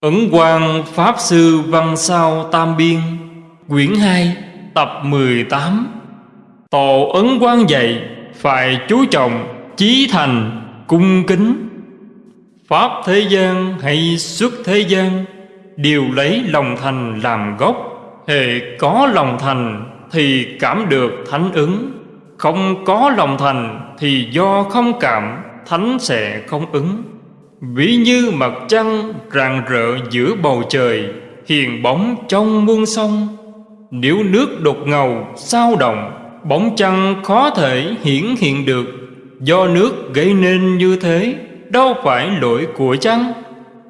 Ấn Quang Pháp Sư Văn Sao Tam Biên, Quyển 2 Tập 18 Tổ Ấn Quang dạy, Phải chú trọng, Chí thành, Cung kính. Pháp thế gian hay xuất thế gian, Đều lấy lòng thành làm gốc. Hệ có lòng thành Thì cảm được thánh ứng. Không có lòng thành Thì do không cảm, Thánh sẽ không ứng. Ví như mặt trăng rạng rỡ giữa bầu trời, Hiền bóng trong muôn sông. Nếu nước đột ngầu, sao động, Bóng trăng khó thể hiển hiện được. Do nước gây nên như thế, Đâu phải lỗi của trăng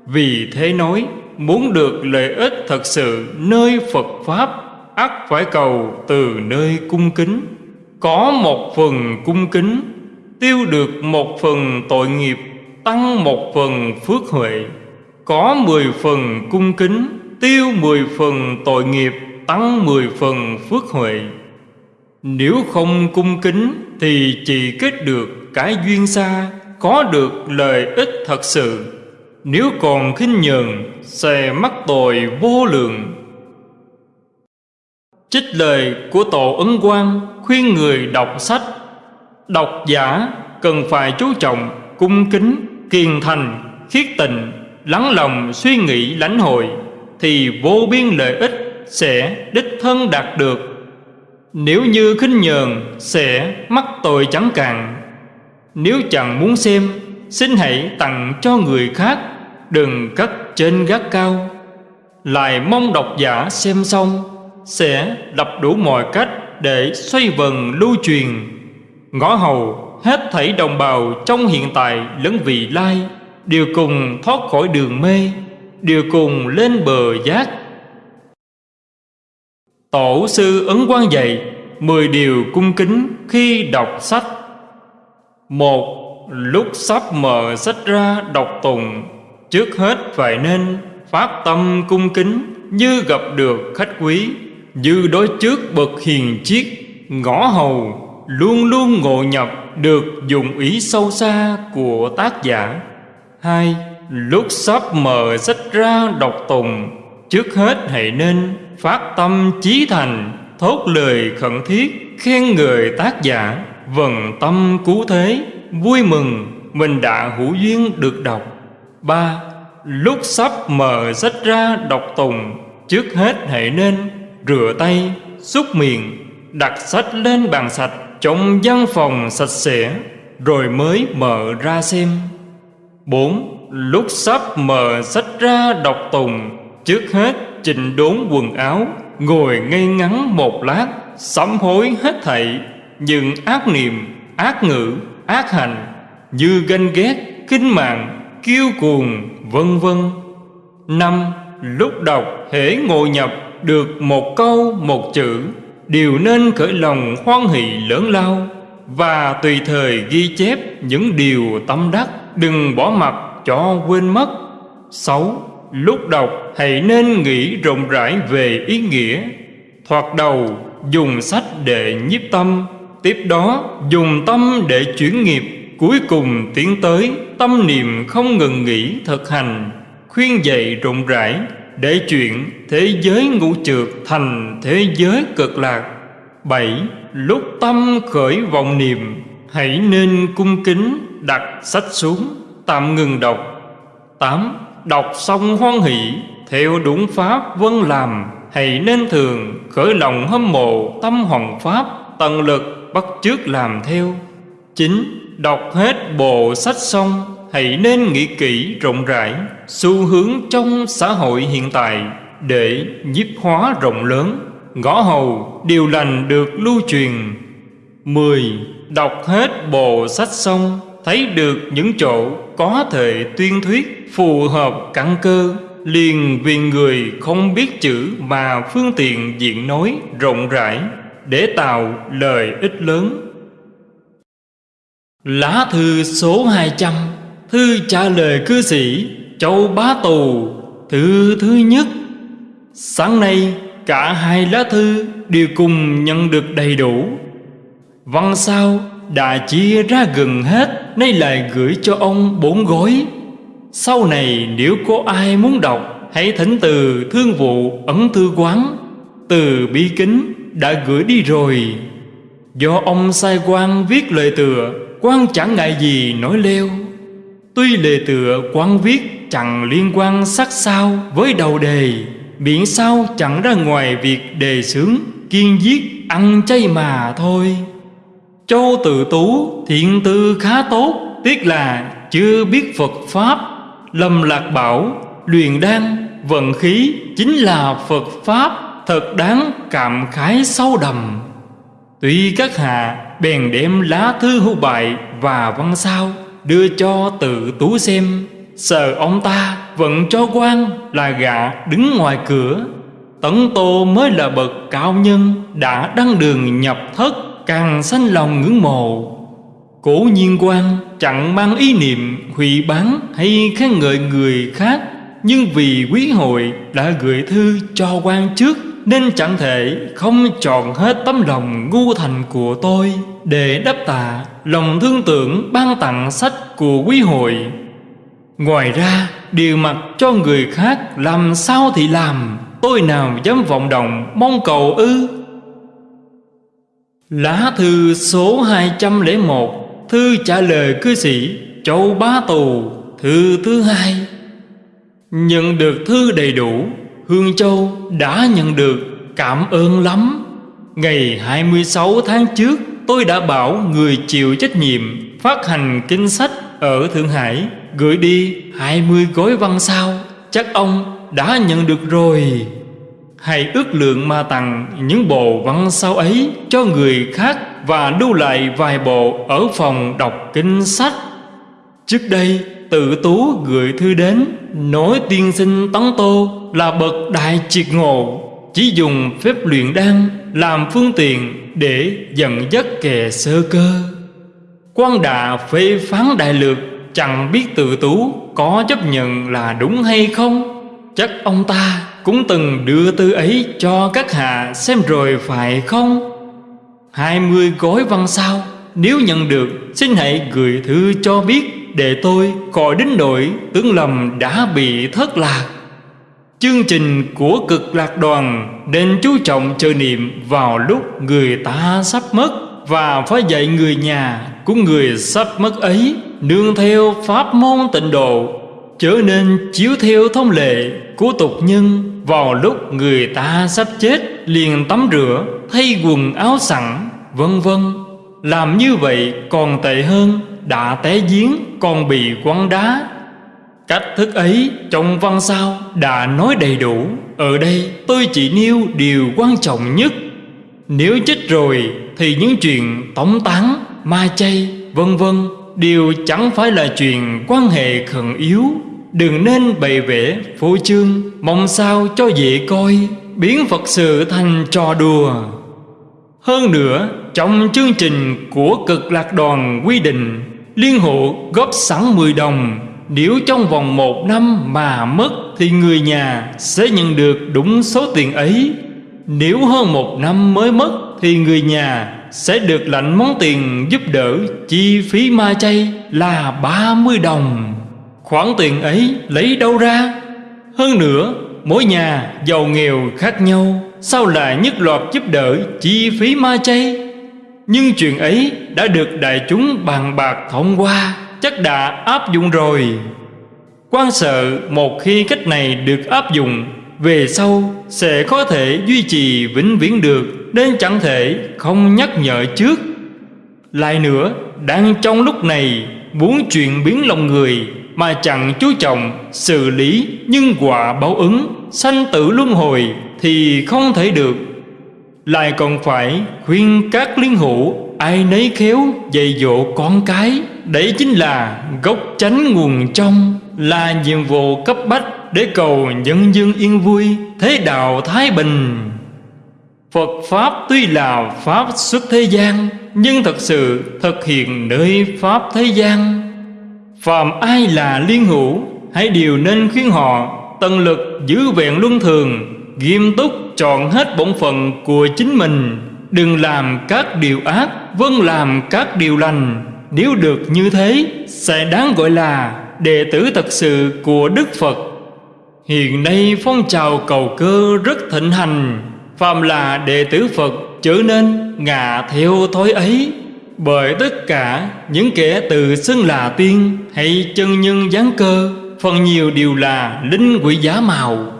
Vì thế nói, Muốn được lợi ích thật sự nơi Phật Pháp, ắt phải cầu từ nơi cung kính. Có một phần cung kính, Tiêu được một phần tội nghiệp tăng một phần phước huệ, có mười phần cung kính, tiêu mười phần tội nghiệp, tăng mười phần phước huệ. Nếu không cung kính thì chỉ kết được cái duyên xa, có được lợi ích thật sự. Nếu còn khinh nhờn, sẽ mắc tội vô lượng. Trích lời của tổ ấn quang khuyên người đọc sách. Đọc giả cần phải chú trọng cung kính kiên thành, khiết tình, lắng lòng suy nghĩ lãnh hội, thì vô biên lợi ích sẽ đích thân đạt được. Nếu như khinh nhờn sẽ mắc tội chẳng cạn. Nếu chẳng muốn xem, xin hãy tặng cho người khác, đừng cất trên gác cao. Lại mong độc giả xem xong, sẽ đập đủ mọi cách để xoay vần lưu truyền. Ngõ hầu hết thảy đồng bào trong hiện tại lẫn vị lai, đều cùng thoát khỏi đường mê, đều cùng lên bờ giác. Tổ sư ấn quan dạy mười điều cung kính khi đọc sách. Một, lúc sắp mở sách ra đọc tùng trước hết phải nên phát tâm cung kính như gặp được khách quý, như đối trước bậc hiền chiết ngõ hầu, luôn luôn ngộ nhập được dùng ý sâu xa của tác giả. Hai, lúc sắp mở sách ra đọc tùng, trước hết hãy nên phát tâm chí thành, thốt lời khẩn thiết khen người tác giả. Vần tâm cứu thế, vui mừng, mình đã hữu duyên được đọc. Ba, lúc sắp mở sách ra đọc tùng, trước hết hãy nên rửa tay, xúc miệng, đặt sách lên bàn sạch trong văn phòng sạch sẽ, rồi mới mở ra xem. Bốn, lúc sắp mở sách ra đọc tùng, trước hết chỉnh đốn quần áo, ngồi ngay ngắn một lát, sám hối hết thảy. Những ác niệm, ác ngữ, ác hành, như ganh ghét, kinh mạng, kiêu cuồng, vân vân. Năm, lúc đọc hễ ngồi nhập được một câu, một chữ đều nên khởi lòng hoan hỷ lớn lao và tùy thời ghi chép những điều tâm đắc, đừng bỏ mặc cho quên mất. Sáu, lúc đọc hãy nên nghĩ rộng rãi về ý nghĩa. Thoạt đầu, dùng sách để nhiếp tâm, tiếp đó dùng tâm để chuyển nghiệp. Cuối cùng tiến tới tâm niệm không ngừng nghỉ thực hành, khuyên dạy rộng rãi để chuyện thế giới ngũ trượt thành thế giới cực lạc. Bảy, lúc tâm khởi vọng niệm, hãy nên cung kính đặt sách xuống, tạm ngừng đọc. Tám, đọc xong hoan hỷ, theo đúng pháp vân làm, hãy nên thường khởi lòng hâm mộ tâm hoàng pháp, tận lực bắt chước làm theo. Chín, đọc hết bộ sách xong hãy nên nghĩ kỹ rộng rãi xu hướng trong xã hội hiện tại để nhiếp hóa rộng lớn. Ngõ hầu điều lành được lưu truyền. Mười, Đọc hết bộ sách xong, Thấy được những chỗ có thể tuyên thuyết Phù hợp căn cơ, Liền vì người không biết chữ Mà phương tiện diện nói rộng rãi Để tạo lời ích lớn. Lá thư số 200 Thư trả lời cư sĩ, Châu Bá Tù Thư thứ nhất. Sáng nay, cả hai lá thư đều cùng nhận được đầy đủ. Văn sao đã chia ra gần hết, Nay lại gửi cho ông bốn gói. Sau này, nếu có ai muốn đọc, Hãy thỉnh từ thương vụ ấn thư quán. Từ bi kính đã gửi đi rồi. Do ông sai quan viết lời tựa, quan chẳng ngại gì nói leo Tuy lời tựa quan viết chẳng liên quan sắc sao với đầu đề, Miễn sao chẳng ra ngoài việc đề sướng Kiên giết, ăn chay mà thôi. Châu tự tú, thiện tư khá tốt, Tiếc là chưa biết Phật Pháp Lâm lạc bảo, luyện đan, vận khí Chính là Phật Pháp, Thật đáng cảm khái sâu đầm Tuy các hạ bèn đem lá thư hữu bại và văn sao Đưa cho tự tú xem. Sợ ông ta vẫn cho quan là gạ đứng ngoài cửa. Tấn Tô mới là bậc cao nhân Đã đăng đường nhập thất, Càng sanh lòng ngưỡng mộ. Cố nhiên quan chẳng mang ý niệm hủy bán hay khen ngợi người khác, Nhưng vì quý hội đã gửi thư cho quan trước, Nên chẳng thể không chọn hết tấm lòng ngu thành của tôi Để đáp tạ lòng thương tưởng ban tặng sách của quý hội. Ngoài ra, điều mặc cho người khác làm sao thì làm, Tôi nào dám vọng động mong cầu ư? Lá thư số 201 Thư trả lời cư sĩ Châu Bá Tù, Thư thứ hai. Nhận được thư đầy đủ, Hương Châu đã nhận được Cảm ơn lắm. Ngày 26 tháng trước Tôi đã bảo người chịu trách nhiệm Phát hành kinh sách ở Thượng Hải Gửi đi 20 gói văn sao. Chắc ông đã nhận được rồi. Hãy ước lượng mà tặng những bộ văn sao ấy cho người khác Và lưu lại vài bộ ở phòng đọc kinh sách. Trước đây, tự tú gửi thư đến, Nói tiên sinh Tấn Tô là bậc đại triệt ngộ, Chỉ dùng phép luyện đan làm phương tiện để dẫn dắt kẻ sơ cơ. Quan đà phê phán đại lược chẳng biết tự tú có chấp nhận là đúng hay không? Chắc ông ta cũng từng đưa tư ấy cho các hạ xem rồi phải không? Hai mươi gói văn sao? Nếu nhận được, xin hãy gửi thư cho biết để tôi khỏi đến nỗi tướng lầm đã bị thất lạc. Chương trình của cực lạc đoàn nên chú trọng chờ niệm vào lúc người ta sắp mất và phải dạy người nhà của người sắp mất ấy nương theo pháp môn tịnh độ, trở nên chiếu theo thông lệ của tục nhân vào lúc người ta sắp chết liền tắm rửa, thay quần áo sẵn, vân vân. Làm như vậy còn tệ hơn, đã té giếng còn bị quăng đá. Cách thức ấy trong văn sao đã nói đầy đủ. Ở đây tôi chỉ nêu điều quan trọng nhất. Nếu chết rồi thì những chuyện tống tán, ma chay, vân vân Đều chẳng phải là chuyện quan hệ khẩn yếu. Đừng nên bày vẽ phô trương Mong sao cho dễ coi Biến Phật sự thành trò đùa. Hơn nữa Trong chương trình của cực lạc đoàn quy định Liên hộ góp sẵn 10 đồng nếu trong vòng một năm mà mất Thì người nhà sẽ nhận được đúng số tiền ấy. Nếu hơn một năm mới mất Thì người nhà sẽ được lãnh món tiền giúp đỡ Chi phí ma chay là 30 đồng. Khoản tiền ấy lấy đâu ra? Hơn nữa, mỗi nhà giàu nghèo khác nhau, Sao lại nhất loạt giúp đỡ chi phí ma chay? Nhưng chuyện ấy đã được đại chúng bàn bạc thông qua chắc đã áp dụng rồi. Quan sợ một khi cách này được áp dụng, về sau sẽ có thể duy trì vĩnh viễn được, nên chẳng thể không nhắc nhở trước. Lại nữa, đang trong lúc này, muốn chuyện biến lòng người mà chẳng chú trọng xử lý nhân quả báo ứng, sanh tử luân hồi thì không thể được. Lại còn phải khuyên các liên hữu ai nấy khéo dạy dỗ con cái đấy chính là gốc chánh nguồn trong, là nhiệm vụ cấp bách để cầu nhân dân yên vui, thế đạo thái bình. Phật pháp tuy là pháp xuất thế gian, nhưng thật sự thực hiện nơi pháp thế gian. Phàm ai là liên hữu, hãy đều nên khuyên họ, tận lực giữ vẹn luân thường, nghiêm túc chọn hết bổn phận của chính mình. Đừng làm các điều ác vâng làm các điều lành nếu được như thế, sẽ đáng gọi là đệ tử thật sự của đức phật. Hiện nay phong trào cầu cơ rất thịnh hành, Phàm là đệ tử Phật trở nên ngạ theo thói ấy. Bởi tất cả những kẻ tự xưng là tiên hay chân nhân gián cơ, Phần nhiều đều là linh quỷ giá màu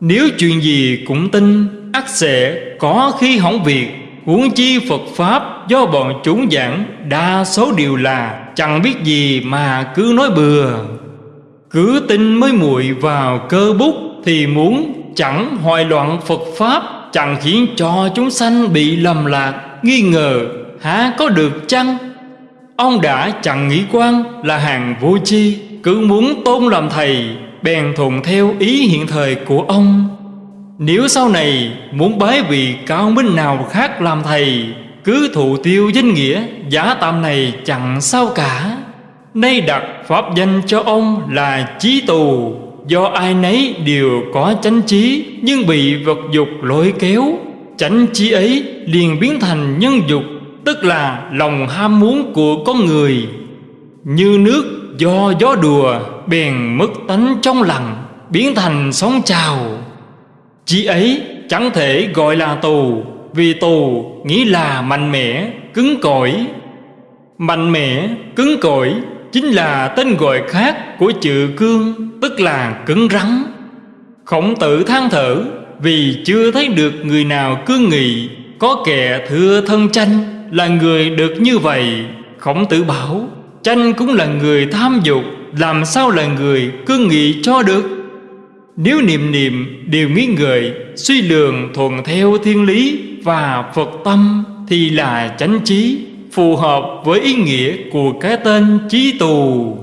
Nếu chuyện gì cũng tin, ắt sẽ có khi hỏng việc. Huống chi Phật Pháp do bọn chúng giảng, Đa số đều là chẳng biết gì mà cứ nói bừa. Cứ tin mới muội vào cơ bút Thì muốn chẳng hoài loạn Phật Pháp, Chẳng khiến cho chúng sanh bị lầm lạc, Nghi ngờ, há có được chăng? Ông đã chẳng nghĩ quan là hàng vô chi, Cứ muốn tôn làm thầy, Bèn thuận theo ý hiện thời của ông. Nếu sau này muốn bái vị cao minh nào khác làm thầy, Cứ thụ tiêu danh nghĩa, Giả tạm này chẳng sao cả. Nay đặt pháp danh cho ông là chí tù. Do ai nấy đều có chánh trí, Nhưng bị vật dục lôi kéo. Chánh trí ấy liền biến thành nhân dục, Tức là lòng ham muốn của con người. Như nước do gió đùa, Bèn mất tánh trong lặng, Biến thành sóng trào. Chí ấy chẳng thể gọi là tù Vì tù nghĩ là mạnh mẽ, cứng cỏi. Mạnh mẽ, cứng cỏi Chính là tên gọi khác của chữ cương Tức là cứng rắn. Khổng tử than thở Vì chưa thấy được người nào cương nghị Có kẻ thưa thân tranh Là người được như vậy. Khổng tử bảo Tranh cũng là người tham dục Làm sao là người cương nghị cho được? Nếu niệm niệm đều nghĩ ngợi, Suy lường thuận theo thiên lý Và Phật tâm Thì là chánh trí, phù hợp với ý nghĩa của cái tên trí tù.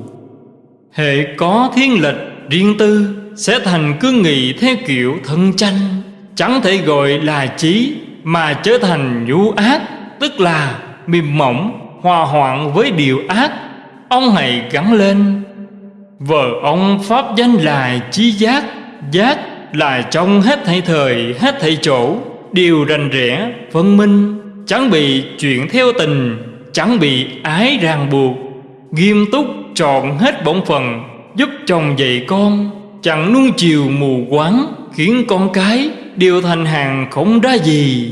Hệ có thiên lệch riêng tư sẽ thành cương nghị theo kiểu thân tranh chẳng thể gọi là trí mà trở thành nhu ác, tức là mềm mỏng, hòa hoạn với điều ác. Ông hãy gắn lên, vợ ông pháp danh là trí giác giác là trong hết thảy thời, hết thảy chỗ, đều rành rẽ, phân minh, chẳng bị chuyện theo tình, chẳng bị ái ràng buộc. Nghiêm túc trọn hết bổn phận, giúp chồng dạy con, chẳng nuông chiều mù quáng, khiến con cái đều thành hàng không ra gì.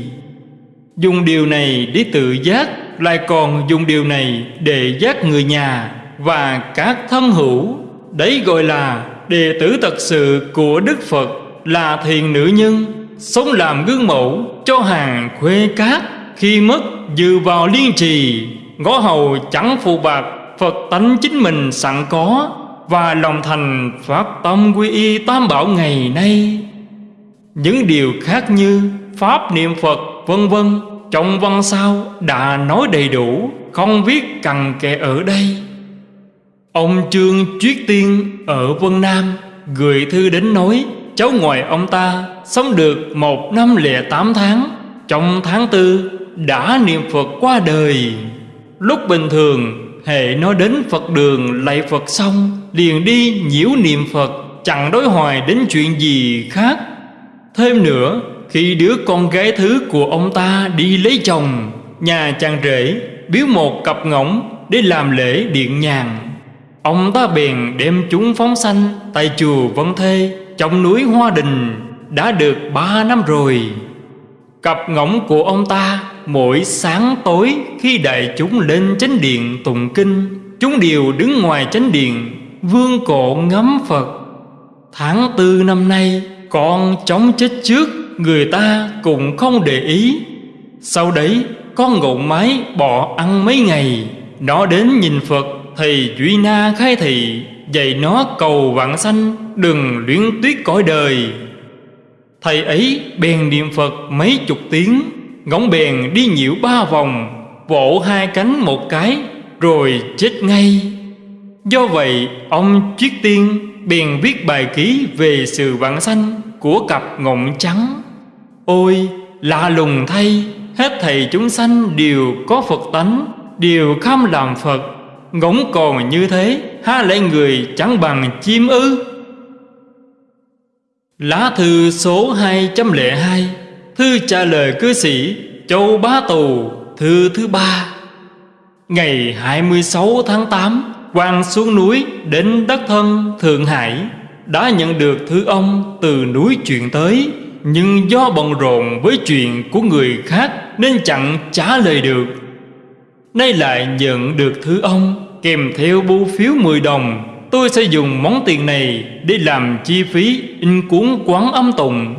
Dùng điều này để tự giác, lại còn dùng điều này để giác người nhà và các thân hữu. Đấy gọi là đệ tử thật sự của đức phật là thiền nữ nhân, sống làm gương mẫu cho hàng khuê cát. Khi mất dự vào liên trì, Ngõ hầu chẳng phụ bạc, Phật tánh chính mình sẵn có Và lòng thành phát tâm quy y tam bảo ngày nay. Những điều khác như Pháp niệm Phật, vân vân, Trong văn sao đã nói đầy đủ, Không viết cần kệ ở đây. Ông Trương Chuyết Tiên ở Vân Nam Gửi thư đến nói, Cháu ngoại ông ta sống được một năm lẻ tám tháng, Trong tháng tư đã niệm Phật qua đời. Lúc bình thường Hệ nó đến Phật đường lạy Phật xong, Liền đi nhiễu niệm Phật, Chẳng đối hoài đến chuyện gì khác. Thêm nữa, Khi đứa con gái thứ của ông ta đi lấy chồng, Nhà chàng rể biếu một cặp ngỗng Để làm lễ điện nhàn Ông ta bèn đem chúng phóng sanh, Tại chùa Vân Thê, Trong núi Hoa Đình, Đã được ba năm rồi. Cặp ngỗng của ông ta mỗi sáng tối khi đại chúng lên chánh điện tụng kinh, Chúng đều đứng ngoài chánh điện, Vương cổ ngắm Phật. Tháng tư năm nay, Con chống chết trước, Người ta cũng không để ý. Sau đấy, con ngộ mái bỏ ăn mấy ngày, Nó đến nhìn Phật Thầy Duy Na khai thị, Dạy nó cầu vạn sanh, Đừng luyến tuyết cõi đời. Thầy ấy bèn niệm Phật mấy chục tiếng Ngỗng bèn đi nhiễu ba vòng, Vỗ hai cánh một cái, Rồi chết ngay. Do vậy, ông Triết Tiên bèn viết bài ký về sự vạn sanh của cặp ngỗng trắng. Ôi, lạ lùng thay, Hết thầy chúng sanh đều có Phật tánh, Đều kham làm Phật. Ngỗng còn như thế, Há lẽ người chẳng bằng chim ư? Lá thư số 202 Thư trả lời cư sĩ Châu Bá Tù, Thư thứ ba. Ngày 26 tháng 8 quan xuống núi đến đất thân Thượng Hải, đã nhận được thư ông từ núi chuyện tới, Nhưng do bận rộn với chuyện của người khác Nên chẳng trả lời được. Nay lại nhận được thứ ông, Kèm theo bưu phiếu 10 đồng. Tôi sẽ dùng món tiền này Để làm chi phí in cuốn quán âm tùng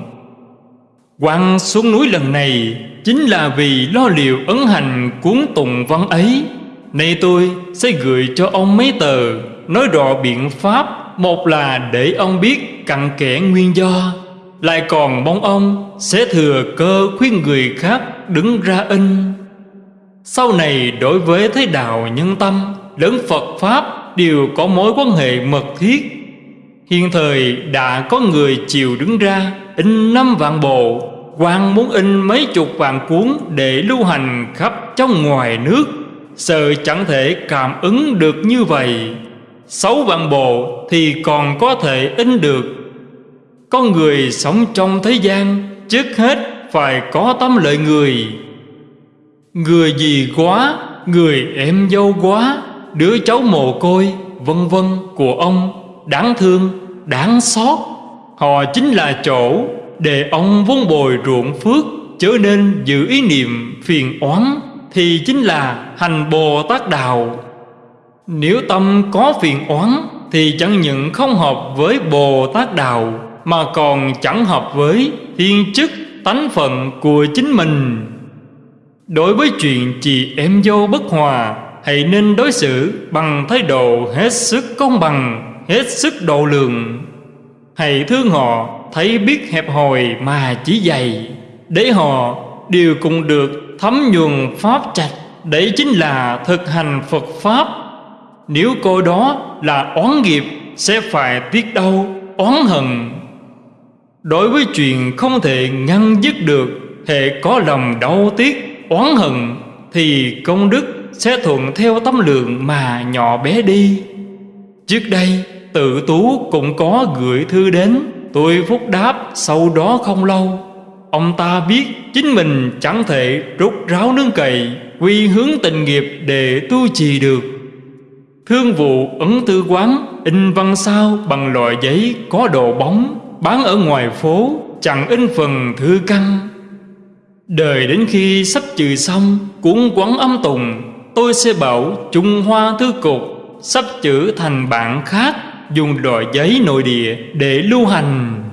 Quăng xuống núi lần này Chính là vì lo liệu ấn hành cuốn tùng văn ấy. Nay tôi sẽ gửi cho ông mấy tờ, Nói rõ biện pháp. Một là để ông biết cặn kẽ nguyên do. Lại còn mong ông sẽ thừa cơ khuyên người khác đứng ra in. Sau này đối với thế đạo nhân tâm Lớn Phật Pháp đều có mối quan hệ mật thiết. Hiện thời đã có người chịu đứng ra in năm vạn bộ quan muốn in mấy chục vạn cuốn để lưu hành khắp trong ngoài nước. Sợ chẳng thể cảm ứng được như vậy. Sáu vạn bộ thì còn có thể in được. Con người sống trong thế gian, Trước hết phải có tâm lợi người. Người gì quá Người em dâu quá Đứa cháu mồ côi Vân vân của ông Đáng thương, đáng xót. Họ chính là chỗ Để ông vun bồi ruộng phước Chớ nên giữ ý niệm phiền oán Thì chính là hành Bồ Tát Đạo. Nếu tâm có phiền oán Thì chẳng những không hợp với Bồ Tát Đạo Mà còn chẳng hợp với thiên chức tánh phận của chính mình. Đối với chuyện chị em dâu bất hòa Hãy nên đối xử bằng thái độ hết sức công bằng Hết sức độ lượng. Hãy thương họ thấy biết hẹp hòi mà chỉ dày Để họ đều cùng được thấm nhuần pháp trạch Đấy chính là thực hành Phật Pháp. Nếu cô đó là oán nghiệp Sẽ phải tiếc đau, oán hận. Đối với chuyện không thể ngăn dứt được Hệ có lòng đau tiếc, oán hận Thì công đức sẽ thuận theo tâm lượng mà nhỏ bé đi. Trước đây, tự tú cũng có gửi thư đến, Tôi phúc đáp sau đó không lâu. Ông ta biết chính mình chẳng thể rút ráo nương cày Quy hướng tình nghiệp để tu trì được. Thương vụ ấn tư quán, In văn sao bằng loại giấy có độ bóng, Bán ở ngoài phố, chẳng in phần thư căn. Đời đến khi sắp trừ xong, Cuốn quấn âm tùng, Tôi sẽ bảo Trung Hoa Thư Cục Sắp chữ thành bản khác, Dùng đòi giấy nội địa để lưu hành.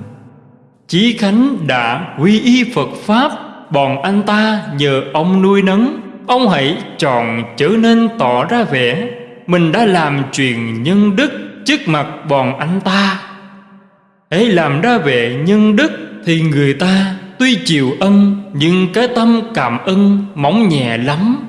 Chí Khánh đã quy y Phật Pháp, Bọn anh ta nhờ ông nuôi nấng. Ông hãy chọn trở nên tỏ ra vẻ, Mình đã làm chuyện nhân đức trước mặt bọn anh ta. Hãy làm ra vẻ nhân đức Thì người ta tuy chịu ân, Nhưng cái tâm cảm ơn mỏng nhẹ lắm.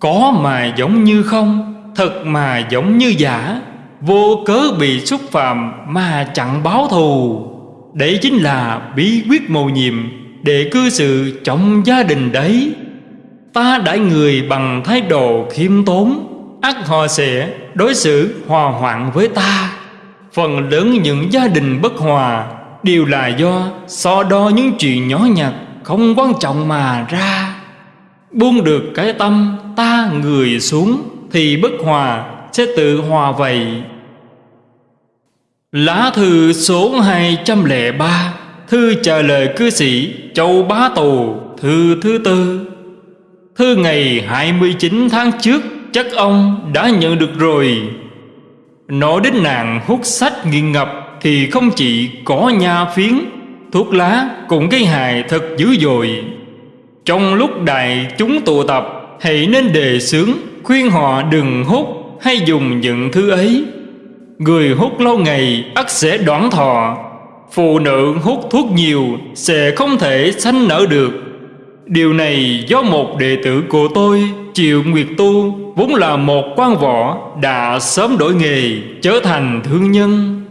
Có mà giống như không, Thật mà giống như giả. Vô cớ bị xúc phạm mà chẳng báo thù. Đấy chính là bí quyết mầu nhiệm Để cư xử trong gia đình đấy. Ta đãi người bằng thái độ khiêm tốn ắt họ sẽ đối xử hòa hoạn với ta. Phần lớn những gia đình bất hòa Đều là do so đo những chuyện nhỏ nhặt Không quan trọng mà ra. Buông được cái tâm ta người xuống Thì bất hòa sẽ tự hòa vậy. Lá thư số 203 Thư trả lời cư sĩ Châu Bá Tù, Thư thứ tư. Thư ngày 29 tháng trước, Chắc ông đã nhận được rồi. Nói đến nàng hút sách nghiện ngập thì không chỉ có nha phiến, Thuốc lá cũng gây hại thật dữ dội. Trong lúc đại chúng tụ tập, Hãy nên đề xướng, Khuyên họ đừng hút Hay dùng những thứ ấy. Người hút lâu ngày, ắt sẽ đoạn thọ. Phụ nữ hút thuốc nhiều, Sẽ không thể sanh nở được. Điều này do một đệ tử của tôi, Triệu Nguyệt Tu, Vốn là một quan võ, Đã sớm đổi nghề, Trở thành thương nhân.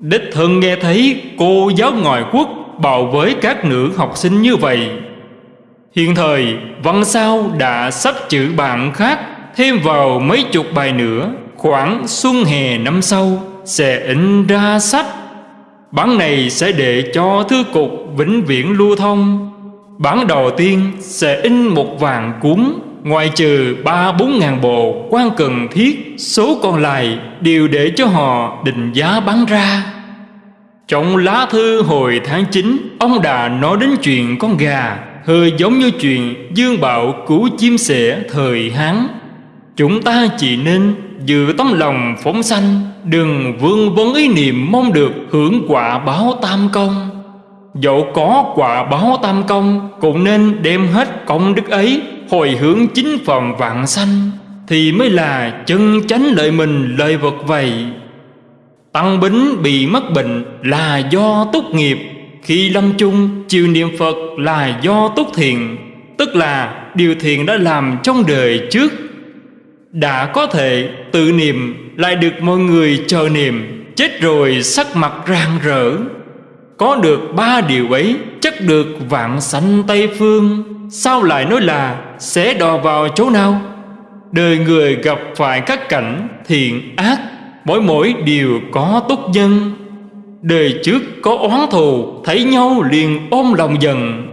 Đích thân nghe thấy cô giáo ngoại quốc Bảo với các nữ học sinh như vậy. Hiện thời, Văn sao đã sắp chữ bạn khác, Thêm vào mấy chục bài nữa, Khoảng xuân hè năm sau Sẽ in ra sách. Bản này sẽ để cho thư cục vĩnh viễn lưu thông. Bản đầu tiên sẽ in một vàng cuốn ngoại trừ ba bốn ngàn bộ quan cần thiết, Số còn lại đều để cho họ định giá bán ra. Trong lá thư hồi tháng 9 Ông đã nói đến chuyện con gà, Hơi giống như chuyện Dương Bảo cứu chim sẻ thời Hán. Chúng ta chỉ nên giữ tấm lòng phóng sanh, Đừng vương vấn ý niệm mong được hưởng quả báo tam công. Dẫu có quả báo tam công, Cũng nên đem hết công đức ấy Hồi hướng chính phẩm vạn sanh, Thì mới là chân chánh lợi mình lợi vật vậy. Tăng Bính bị mắc bệnh là do túc nghiệp, Khi lâm chung, chiều niệm Phật là do túc thiện, Tức là điều thiện đã làm trong đời trước. Đã có thể tự niệm, lại được mọi người chờ niệm, Chết rồi sắc mặt rạng rỡ. Có được ba điều ấy, chắc được vạn sanh Tây Phương. Sao lại nói là sẽ đò vào chỗ nào? Đời người gặp phải các cảnh thiện ác, Mỗi mỗi đều có túc nhân. Đời trước có oán thù, Thấy nhau liền ôm lòng dần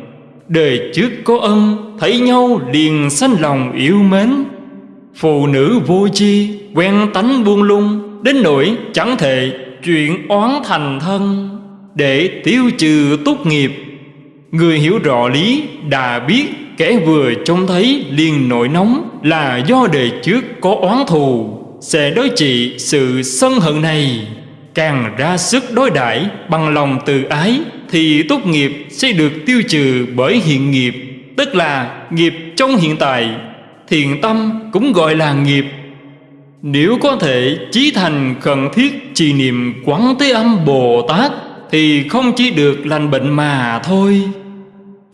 Đời trước có ân Thấy nhau liền sanh lòng yêu mến. Phụ nữ vô chi Quen tánh buông lung, Đến nỗi chẳng thể chuyện oán thành thân. Để tiêu trừ tốt nghiệp, Người hiểu rõ lý đã biết Kẻ vừa trông thấy liền nổi nóng Là do đời trước có oán thù, Sẽ đối trị sự sân hận này. Càng ra sức đối đãi bằng lòng từ ái Thì tốt nghiệp sẽ được tiêu trừ bởi hiện nghiệp, Tức là nghiệp trong hiện tại, Thiện tâm cũng gọi là nghiệp. Nếu có thể chí thành khẩn thiết trì niệm quán thế âm Bồ Tát Thì không chỉ được lành bệnh mà thôi.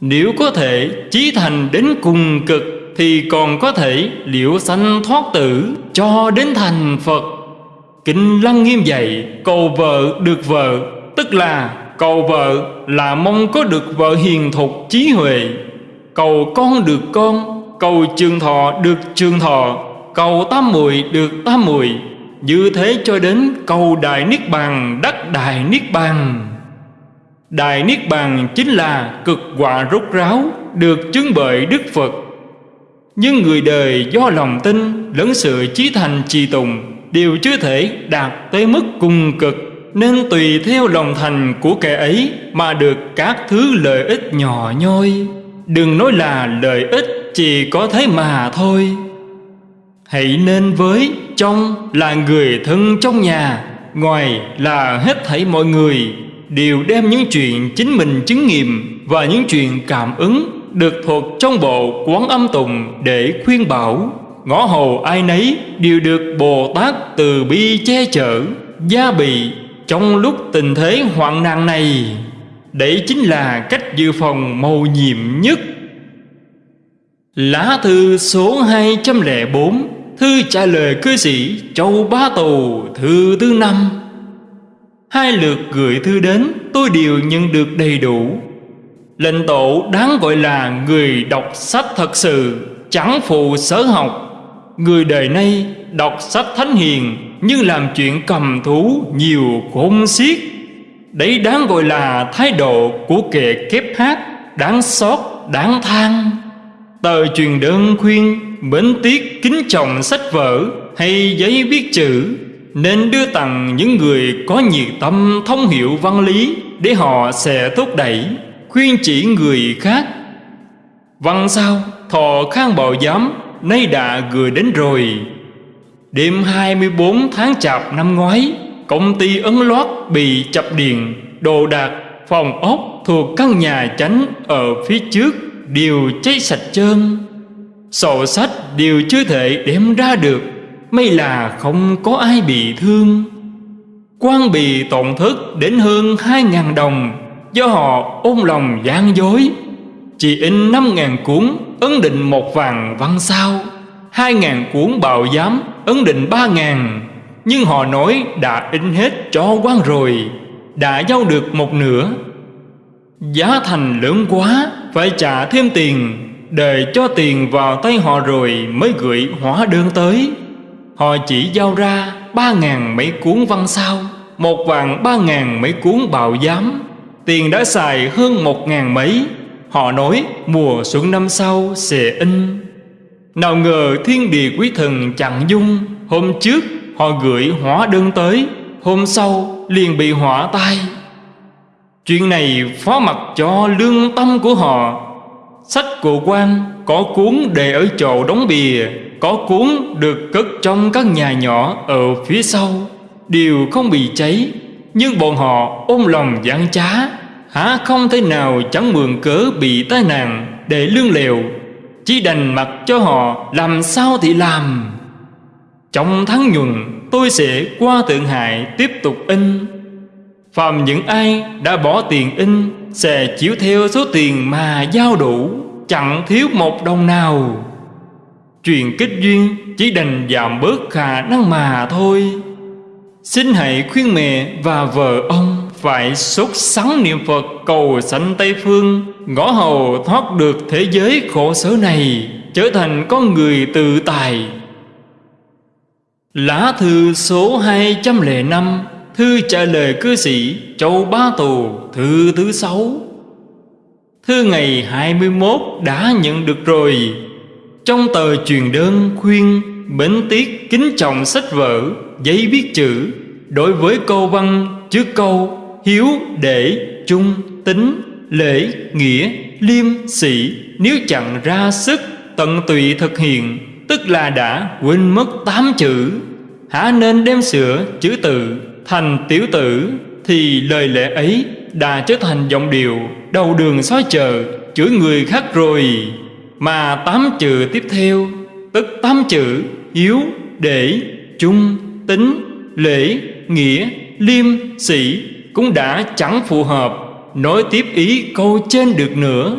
Nếu có thể chí thành đến cùng cực, Thì còn có thể liễu sanh thoát tử Cho đến thành Phật. Kinh Lăng nghiêm dạy, Cầu vợ được vợ, Tức là cầu vợ là mong có được vợ hiền thục trí huệ. Cầu con được con, Cầu trường thọ được trường thọ, Cầu tam muội được tam muội. Như thế cho đến cầu Đại Niết Bàn, đắc Đại Niết Bàn. Đại Niết Bàn chính là cực quả rốt ráo Được chứng bởi Đức Phật. Nhưng người đời do lòng tin lẫn sự trí thành trì tùng Đều chưa thể đạt tới mức cùng cực, Nên tùy theo lòng thành của kẻ ấy Mà được các thứ lợi ích nhỏ nhoi. Đừng nói là lợi ích chỉ có thế mà thôi. Hãy nên với trong là người thân trong nhà, Ngoài là hết thảy mọi người. Đều đem những chuyện chính mình chứng nghiệm Và những chuyện cảm ứng Được thuộc trong bộ quán âm tùng để khuyên bảo. Ngõ hầu ai nấy đều được Bồ Tát từ bi che chở, Gia bị trong lúc tình thế hoạn nạn này. Đấy chính là cách dự phòng mầu nhiệm nhất. Lá thư số 204 Thư trả lời cư sĩ Châu Bá Tù, Thư thứ năm. Hai lượt gửi thư đến Tôi đều nhận được đầy đủ. Lệnh tổ đáng gọi là Người đọc sách thật sự Chẳng phụ sở học. Người đời nay đọc sách thánh hiền Nhưng làm chuyện cầm thú nhiều khôn xiết. Đấy đáng gọi là thái độ của kẻ kép hát Đáng xót, đáng than. Tờ truyền đơn khuyên Mến tiếc kính trọng sách vở Hay giấy viết chữ. Nên đưa tặng những người có nhiệt tâm thông hiểu văn lý Để họ sẽ thúc đẩy, Khuyên chỉ người khác. Văn sao Thọ khang bảo giám, Nay đã gửi đến rồi. Đêm 24 tháng chạp năm ngoái, Công ty ấn loát bị chập điện, Đồ đạc, phòng ốc thuộc căn nhà chánh ở phía trước đều cháy sạch trơn. Sổ sách đều chưa thể đem ra được. May là không có ai bị thương. Quan bị tổn thất đến hơn hai ngàn đồng Do họ ôm lòng gian dối. Chỉ in năm ngàn cuốn ấn định một vàng văn sao, hai ngàn cuốn bào giám ấn định ba ngàn. Nhưng họ nói đã in hết cho quan rồi, Đã giao được một nửa. Giá thành lớn quá, Phải trả thêm tiền Để cho tiền vào tay họ rồi Mới gửi hóa đơn tới. Họ chỉ giao ra Ba ngàn mấy cuốn văn sao, Một vàng ba ngàn mấy cuốn bào giám. Tiền đã xài hơn một ngàn mấy. Họ nói, mùa xuân năm sau sẽ in. Nào ngờ thiên địa quý thần chặn dung. Hôm trước, họ gửi hóa đơn tới. Hôm sau, liền bị hỏa tai. Chuyện này phó mặc cho lương tâm của họ. Sách của quan có cuốn để ở chỗ đóng bìa. Có cuốn được cất trong các nhà nhỏ ở phía sau. Đều không bị cháy, Nhưng bọn họ ôm lòng gian trá. Há không thể nào chẳng mượn cớ bị tai nạn Để lương lèo. Chỉ đành mặc cho họ làm sao thì làm. Trong tháng nhuận, tôi sẽ qua Thượng Hải tiếp tục in. Phàm những ai đã bỏ tiền in Sẽ chịu theo số tiền mà giao đủ, Chẳng thiếu một đồng nào. Truyền kết duyên, chỉ đành giảm bớt khả năng mà thôi. Xin hãy khuyên mẹ và vợ ông Phải sốt sắng niệm Phật cầu sanh Tây Phương, Ngõ hầu thoát được thế giới khổ sở này, Trở thành con người tự tài. Lá thư số 205 Thư trả lời cư sĩ Châu Ba Tù, Thư thứ sáu. Thư ngày 21 đã nhận được rồi. Trong tờ truyền đơn khuyên Bến tiết kính trọng sách vở Giấy viết chữ Đối với câu văn trước câu Hiếu, để, trung, tính, lễ, nghĩa, liêm, sĩ Nếu chẳng ra sức tận tụy thực hiện Tức là đã quên mất tám chữ. Hả nên đem sửa chữ tự thành tiểu tử Thì lời lẽ ấy đã trở thành giọng điệu Đầu đường xóa chờ chửi người khác rồi. Mà tám chữ tiếp theo Tức tám chữ hiếu, để, trung, tính, lễ, nghĩa, liêm, sĩ Cũng đã chẳng phù hợp. Nói tiếp ý câu trên được nữa.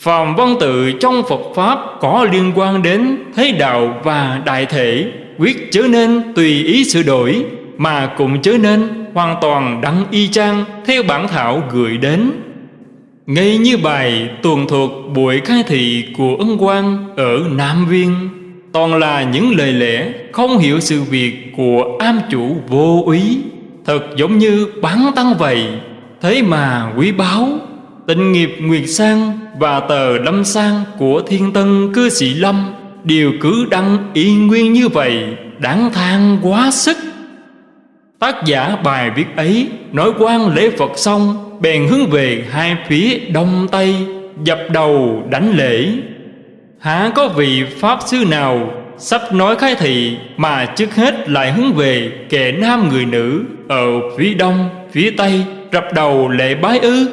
Phạm văn tự trong Phật Pháp có liên quan đến thế đạo và đại thể Quyết chớ nên tùy ý sửa đổi Mà cũng chớ nên hoàn toàn đăng y chang Theo bản thảo gửi đến ngay như bài tuần thuộc buổi khai thị của ân quan ở Nam Viên, Toàn là những lời lẽ không hiểu sự việc của am chủ vô ý Thật giống như bán tăng vậy, Thế mà quý báu, Tình nghiệp Nguyệt Sang và tờ Lâm Sang của Thiên Tân Cư Sĩ Lâm Đều cứ đăng y nguyên như vậy, Đáng than quá sức. Tác giả bài viết ấy nói quan lễ Phật xong Bèn hướng về hai phía đông tây Dập đầu đánh lễ. Há có vị Pháp sư nào Sắp nói khai thị Mà trước hết lại hướng về Kẻ nam người nữ Ở phía đông, phía tây Rập đầu lễ bái ư?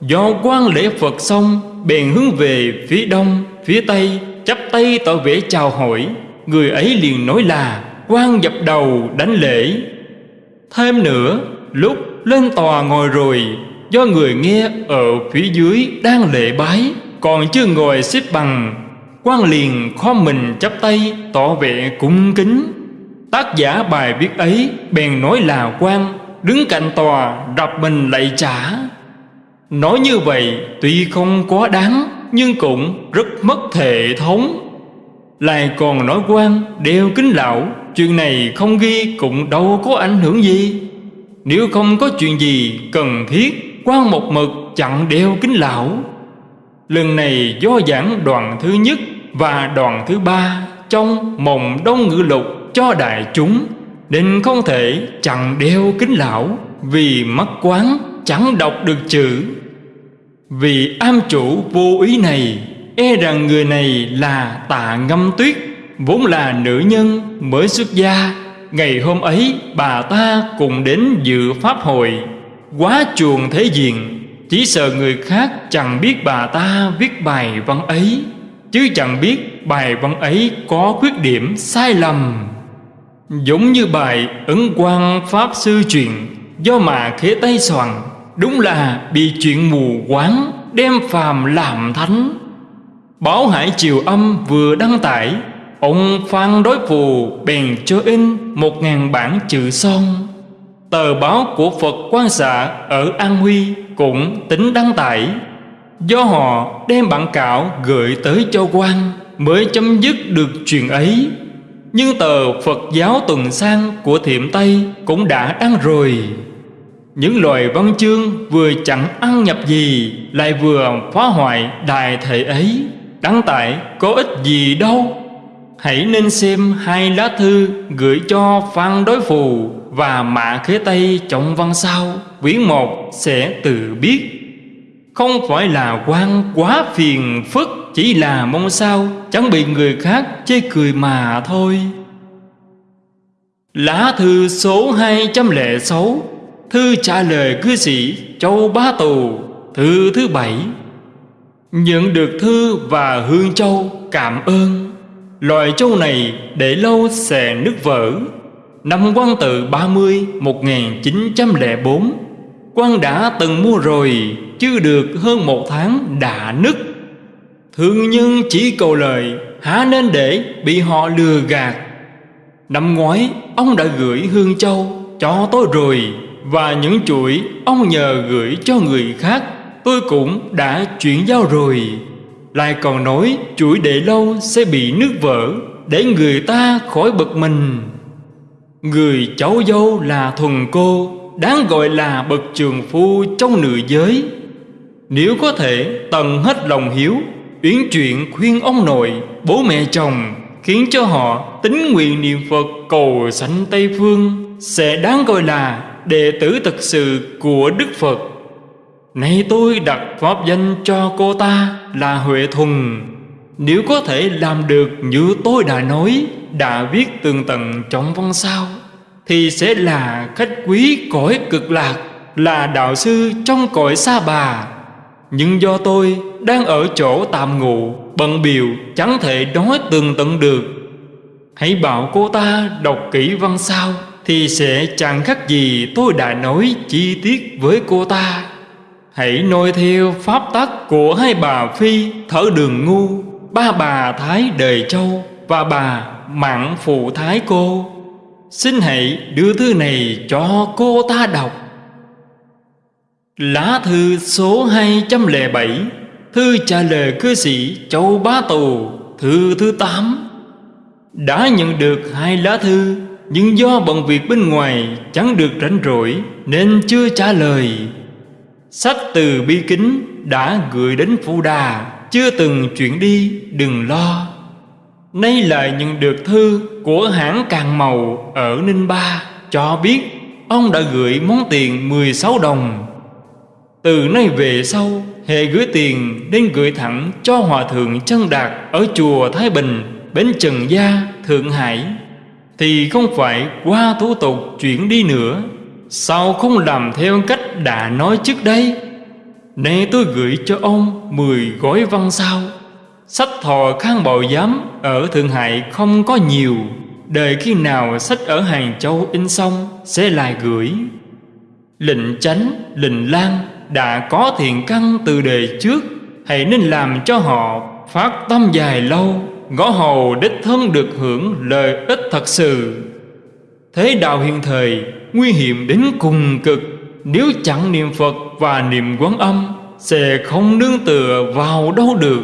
Do quan lễ Phật xong Bèn hướng về phía đông, phía tây Chắp tay tỏ vẻ chào hỏi. Người ấy liền nói là quan dập đầu đánh lễ. Thêm nữa Lúc lên tòa ngồi rồi. Do người nghe ở phía dưới đang lệ bái, Còn chưa ngồi xếp bằng. Quan liền kho mình chắp tay tỏ vẻ cung kính. Tác giả bài viết ấy bèn nói là quan Đứng cạnh tòa đập mình lạy trả. Nói như vậy, tuy không quá đáng, Nhưng cũng rất mất hệ thống. Lại còn nói quan đeo kính lão Chuyện này không ghi cũng đâu có ảnh hưởng gì. Nếu không có chuyện gì cần thiết, quan một mực chặn đeo kính lão. Lần này do giảng đoàn thứ nhất và đoàn thứ ba Trong mồng đông ngữ lục cho đại chúng, Nên không thể chặn đeo kính lão Vì mắt quán chẳng đọc được chữ. Vì am chủ vô ý này E rằng người này là tạ ngâm tuyết, Vốn là nữ nhân mới xuất gia Ngày hôm ấy, bà ta cùng đến dự pháp hội. Quá chuồng thế diện, Chỉ sợ người khác chẳng biết bà ta viết bài văn ấy. Chứ chẳng biết bài văn ấy có khuyết điểm sai lầm. Giống như bài ấn quan Pháp Sư truyền Do mà khế tay soạn, Đúng là bị chuyện mù quáng, Đem phàm làm thánh. Báo Hải Triều Âm vừa đăng tải Ông Phan Đối Phù bèn cho in một ngàn bản chữ son. Tờ báo của Phật quan xạ ở An Huy cũng tính đăng tải. Do họ đem bản cạo gửi tới cho quan Mới chấm dứt được chuyện ấy. Nhưng tờ Phật giáo tuần sang của Thiểm Tây cũng đã đăng rồi. Những loài văn chương vừa chẳng ăn nhập gì Lại vừa phá hoại đài thể ấy. Đăng tải có ích gì đâu? Hãy nên xem hai lá thư gửi cho Phan Đối Phù và Mạ Khế Tây trọng văn sau. Quyển một sẽ tự biết. Không phải là quan quá phiền phức, Chỉ là mong sao, chẳng bị người khác chê cười mà thôi. Lá thư số 206 Thư trả lời cư sĩ Châu Bá Tù. Thư thứ bảy. Nhận được thư và hương châu, cảm ơn. Loài châu này để lâu sẽ nứt vỡ. Năm quan tự 30 1904 quan đã từng mua rồi, Chưa được hơn một tháng đã nứt. Thương nhân chỉ cầu lời, Há nên để bị họ lừa gạt. Năm ngoái, ông đã gửi hương châu cho tôi rồi, Và những chuỗi ông nhờ gửi cho người khác, Tôi cũng đã chuyển giao rồi. Lại còn nói chuỗi để lâu sẽ bị nước vỡ Để người ta khỏi bực mình. Người cháu dâu là thuần cô Đáng gọi là bậc trường phu trong nửa giới. Nếu có thể tận hết lòng hiếu Uyển chuyện khuyên ông nội, bố mẹ chồng Khiến cho họ tính nguyện niệm Phật cầu sanh Tây Phương Sẽ đáng gọi là đệ tử thực sự của Đức Phật. Nay tôi đặt pháp danh cho cô ta là Huệ Thuần. Nếu có thể làm được như tôi đã nói, Đã viết tường tận trong văn sao, Thì sẽ là khách quý cõi cực lạc, Là đạo sư trong cõi xa bà. Nhưng do tôi đang ở chỗ tạm ngụ Bận biểu, chẳng thể nói tường tận được. Hãy bảo cô ta đọc kỹ văn sao Thì sẽ chẳng khác gì tôi đã nói chi tiết với cô ta. Hãy noi theo pháp tắc của hai bà Phi, Thở đường ngu. Ba bà Thái Đời Châu Và bà Mặn Phụ Thái Cô. Xin hãy đưa thư này cho cô ta đọc. Lá thư số 207 Thư trả lời cư sĩ Châu Bá Tù, Thư thứ 8 Đã nhận được hai lá thư, Nhưng do bận việc bên ngoài Chẳng được rảnh rỗi Nên chưa trả lời. Sách từ bi kính đã gửi đến Phu Đà Chưa từng chuyển đi đừng lo. Nay lại nhận được thư của hãng Càng Màu ở Ninh Ba Cho biết ông đã gửi món tiền 16 đồng. Từ nay về sau Hệ gửi tiền nên gửi thẳng cho Hòa Thượng Chân Đạt Ở chùa Thái Bình, Bến Trần Gia, Thượng Hải. Thì không phải qua thủ tục chuyển đi nữa. Sao không làm theo cách đã nói trước đây? Nay tôi gửi cho ông mười gói văn sao. Sách thò khang bào giám ở Thượng Hải không có nhiều. Đợi khi nào sách ở Hàng Châu in xong sẽ lại gửi. Lệnh chánh, lệnh lan đã có thiện căn từ đời trước. Hãy nên làm cho họ phát tâm dài lâu. Ngõ hầu đích thân được hưởng lợi ích thật sự. Thế đạo hiện thời nguy hiểm đến cùng cực. Nếu chẳng niệm Phật và niệm quán âm, Sẽ không nương tựa vào đâu được.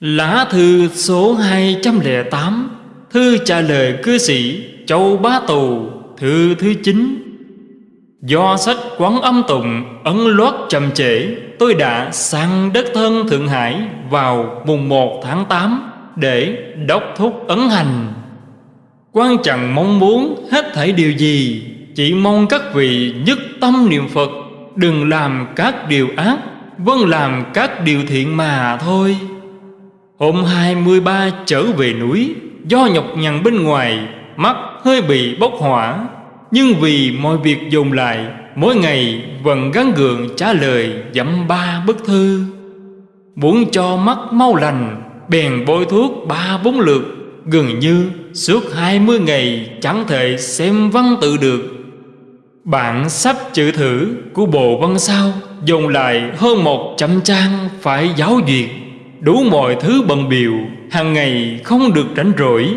Lá thư số 208 Thư trả lời cư sĩ Châu Bá Tù, Thư thứ 9 Do sách quán âm tụng ấn loát chậm trễ, Tôi đã sang đất thân Thượng Hải vào mùng 1 tháng 8 Để đốc thúc ấn hành. Quan chẳng mong muốn hết thảy điều gì, Chỉ mong các vị nhất tâm niệm Phật, Đừng làm các điều ác Vâng làm các điều thiện mà thôi. Hôm 23 trở về núi, Do nhọc nhằn bên ngoài, Mắt hơi bị bốc hỏa. Nhưng vì mọi việc dồn lại, Mỗi ngày vẫn gắn gượng trả lời dặm ba bức thư. Muốn cho mắt mau lành, Bèn bôi thuốc ba bốn lượt, Gần như suốt hai mươi ngày chẳng thể xem văn tự được. Bản sắp chữ thử của Bộ Văn Sao, Dồn lại hơn một trăm trang phải giáo duyệt. Đủ mọi thứ bận biểu, hàng ngày không được rảnh rỗi.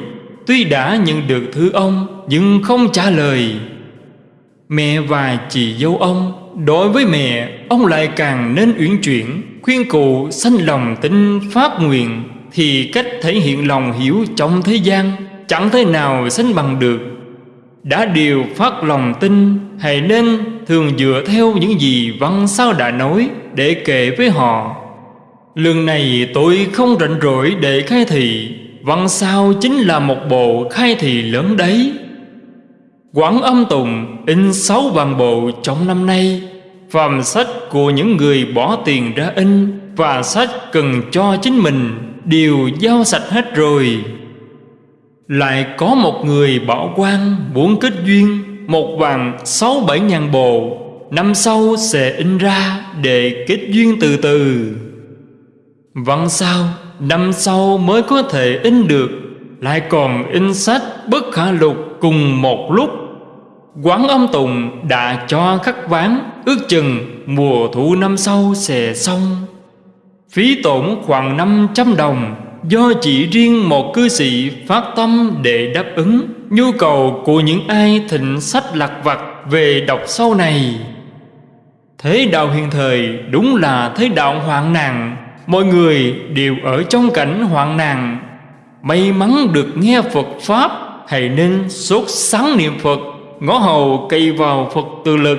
Tuy đã nhận được thư ông, Nhưng không trả lời. Mẹ và chị dâu ông, Đối với mẹ, Ông lại càng nên uyển chuyển, Khuyên cụ sanh lòng tin phát nguyện. Thì cách thể hiện lòng hiểu trong thế gian Chẳng thể nào sánh bằng được. Đã điều phát lòng tin, Hãy nên thường dựa theo những gì văn sao đã nói Để kể với họ. Lần này tôi không rảnh rỗi để khai thị, văn sao chính là một bộ khai thị lớn đấy. Quảng âm tùng in sáu vạn bộ trong năm nay, Phàm sách của những người bỏ tiền ra in Và sách cần cho chính mình, Đều giao sạch hết rồi. Lại có một người bảo quan muốn kết duyên Một vàng sáu bảy ngàn bồ. Năm sau sẽ in ra để kết duyên từ từ. Văn sao, Năm sau mới có thể in được. Lại còn in sách bất khả lục cùng một lúc. Quán âm tùng đã cho khắc ván, Ước chừng mùa thu năm sau sẽ xong. Phí tổn khoảng 500 đồng Do chỉ riêng một cư sĩ phát tâm để đáp ứng Nhu cầu của những ai thịnh sách lạc vặt về đọc sau này. Thế đạo hiện thời đúng là thế đạo hoạn nạn, Mọi người đều ở trong cảnh hoạn nạn. May mắn được nghe Phật Pháp, Hãy nên sốt sáng niệm Phật, Ngõ hầu cây vào Phật tự lực,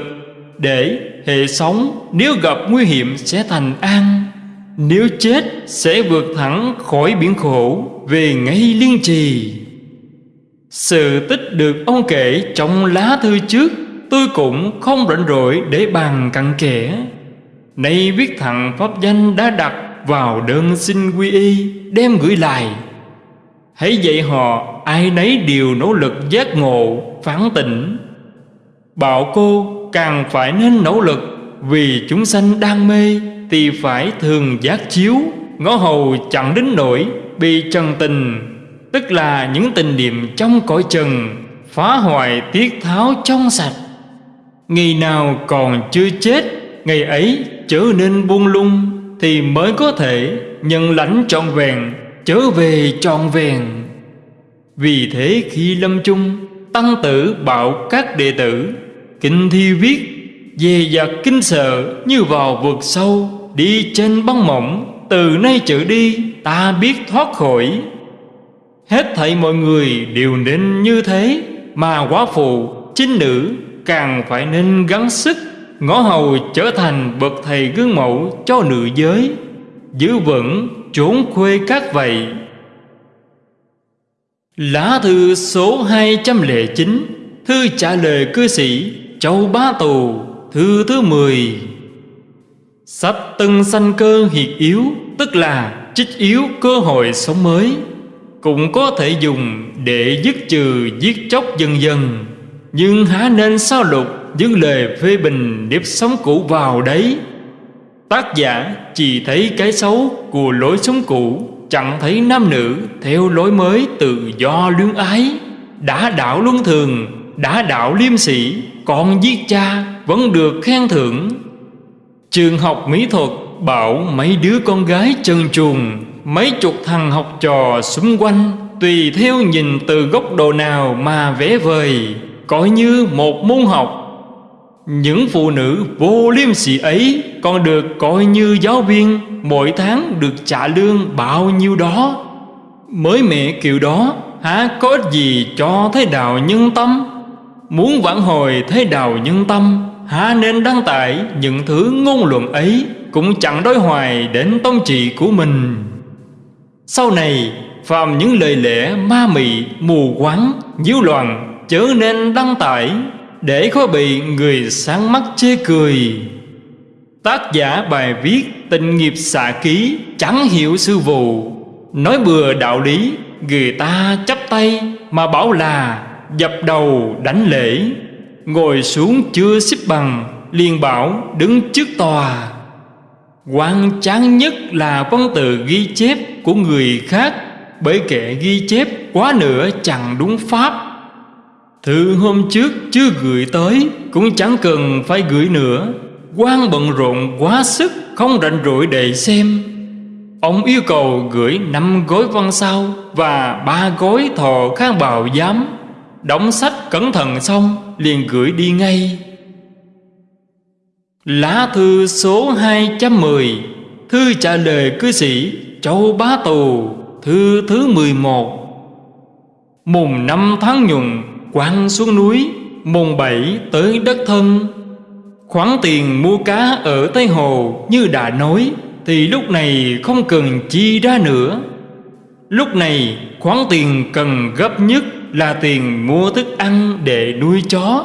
Để hệ sống nếu gặp nguy hiểm sẽ thành an. Nếu chết sẽ vượt thẳng khỏi biển khổ Về ngay liên trì. Sự tích được ông kể trong lá thư trước, Tôi cũng không rảnh rỗi để bàn cặn kẽ. Nay viết thằng pháp danh đã đặt vào đơn xin quy y, Đem gửi lại. Hãy dạy họ ai nấy đều nỗ lực giác ngộ phản tỉnh Bảo cô càng phải nên nỗ lực Vì chúng sanh đang mê. Thì phải thường giác chiếu Ngõ hầu chẳng đến nỗi Bị trần tình. Tức là những tình niệm trong cõi trần, Phá hoại tiết tháo trong sạch. Ngày nào còn chưa chết, Ngày ấy trở nên buông lung, Thì mới có thể nhận lãnh trọn vẹn, Trở về trọn vẹn. Vì thế khi lâm chung, Tăng tử bảo các đệ tử Kinh thi viết Về giặc kinh sợ như vào vực sâu. Đi trên băng mỏng Từ nay trở đi ta biết thoát khỏi. Hết thảy mọi người đều nên như thế Mà quá phụ, chính nữ càng phải nên gắng sức ngõ hầu trở thành bậc thầy gương mẫu cho nữ giới giữ vững trốn khuê các vậy. Lá thư số 209 thư trả lời cư sĩ châu bá tù thư thứ 10 sắp tân sanh cơ hiệt yếu tức là trích yếu cơ hội sống mới cũng có thể dùng để dứt trừ giết chóc dần dần. Nhưng há nên sao lục những lời phê bình nếp sống cũ vào đấy? Tác giả chỉ thấy cái xấu của lối sống cũ Chẳng thấy nam nữ theo lối mới tự do luyến ái. Đã đạo luân thường, đã đạo liêm sĩ Còn giết cha vẫn được khen thưởng. Trường học mỹ thuật bảo mấy đứa con gái chân chuồng Mấy chục thằng học trò xung quanh Tùy theo nhìn từ góc độ nào mà vẽ vời, coi như một môn học. Những phụ nữ vô liêm sỉ ấy còn được coi như giáo viên, mỗi tháng được trả lương bao nhiêu đó. Mới mẹ kiểu đó há có ích gì cho thế đạo nhân tâm? Muốn vãn hồi thế đạo nhân tâm há nên đăng tải những thứ ngôn luận ấy cũng chẳng đối hoài đến tông trị của mình. Sau này, phàm những lời lẽ ma mị, mù quáng nhiễu loạn chớ nên đăng tải để khó bị người sáng mắt chê cười. Tác giả bài viết tình nghiệp xạ ký chẳng hiểu sư vụ. Nói bừa đạo lý, người ta chấp tay mà bảo là dập đầu đánh lễ ngồi xuống chưa xếp bằng, liền bảo đứng trước tòa. Quan chán nhất là văn từ ghi chép của người khác, bởi kẻ ghi chép quá nữa chẳng đúng pháp. Thư hôm trước chưa gửi tới, Cũng chẳng cần phải gửi nữa. Quan bận rộn quá sức, Không rảnh rỗi để xem. Ông yêu cầu gửi năm gói văn sau Và ba gói thọ khang bào giám. Đóng sách cẩn thận xong, Liền gửi đi ngay. Lá thư số 210 Thư trả lời cư sĩ Châu Bá Tù, Thư thứ 11 Mùng năm tháng nhuận quang xuống núi, mùng bảy tới đất thân. Khoản tiền mua cá ở Tây Hồ như đã nói, Thì lúc này không cần chi ra nữa. Lúc này khoản tiền cần gấp nhất là tiền mua thức ăn để nuôi chó,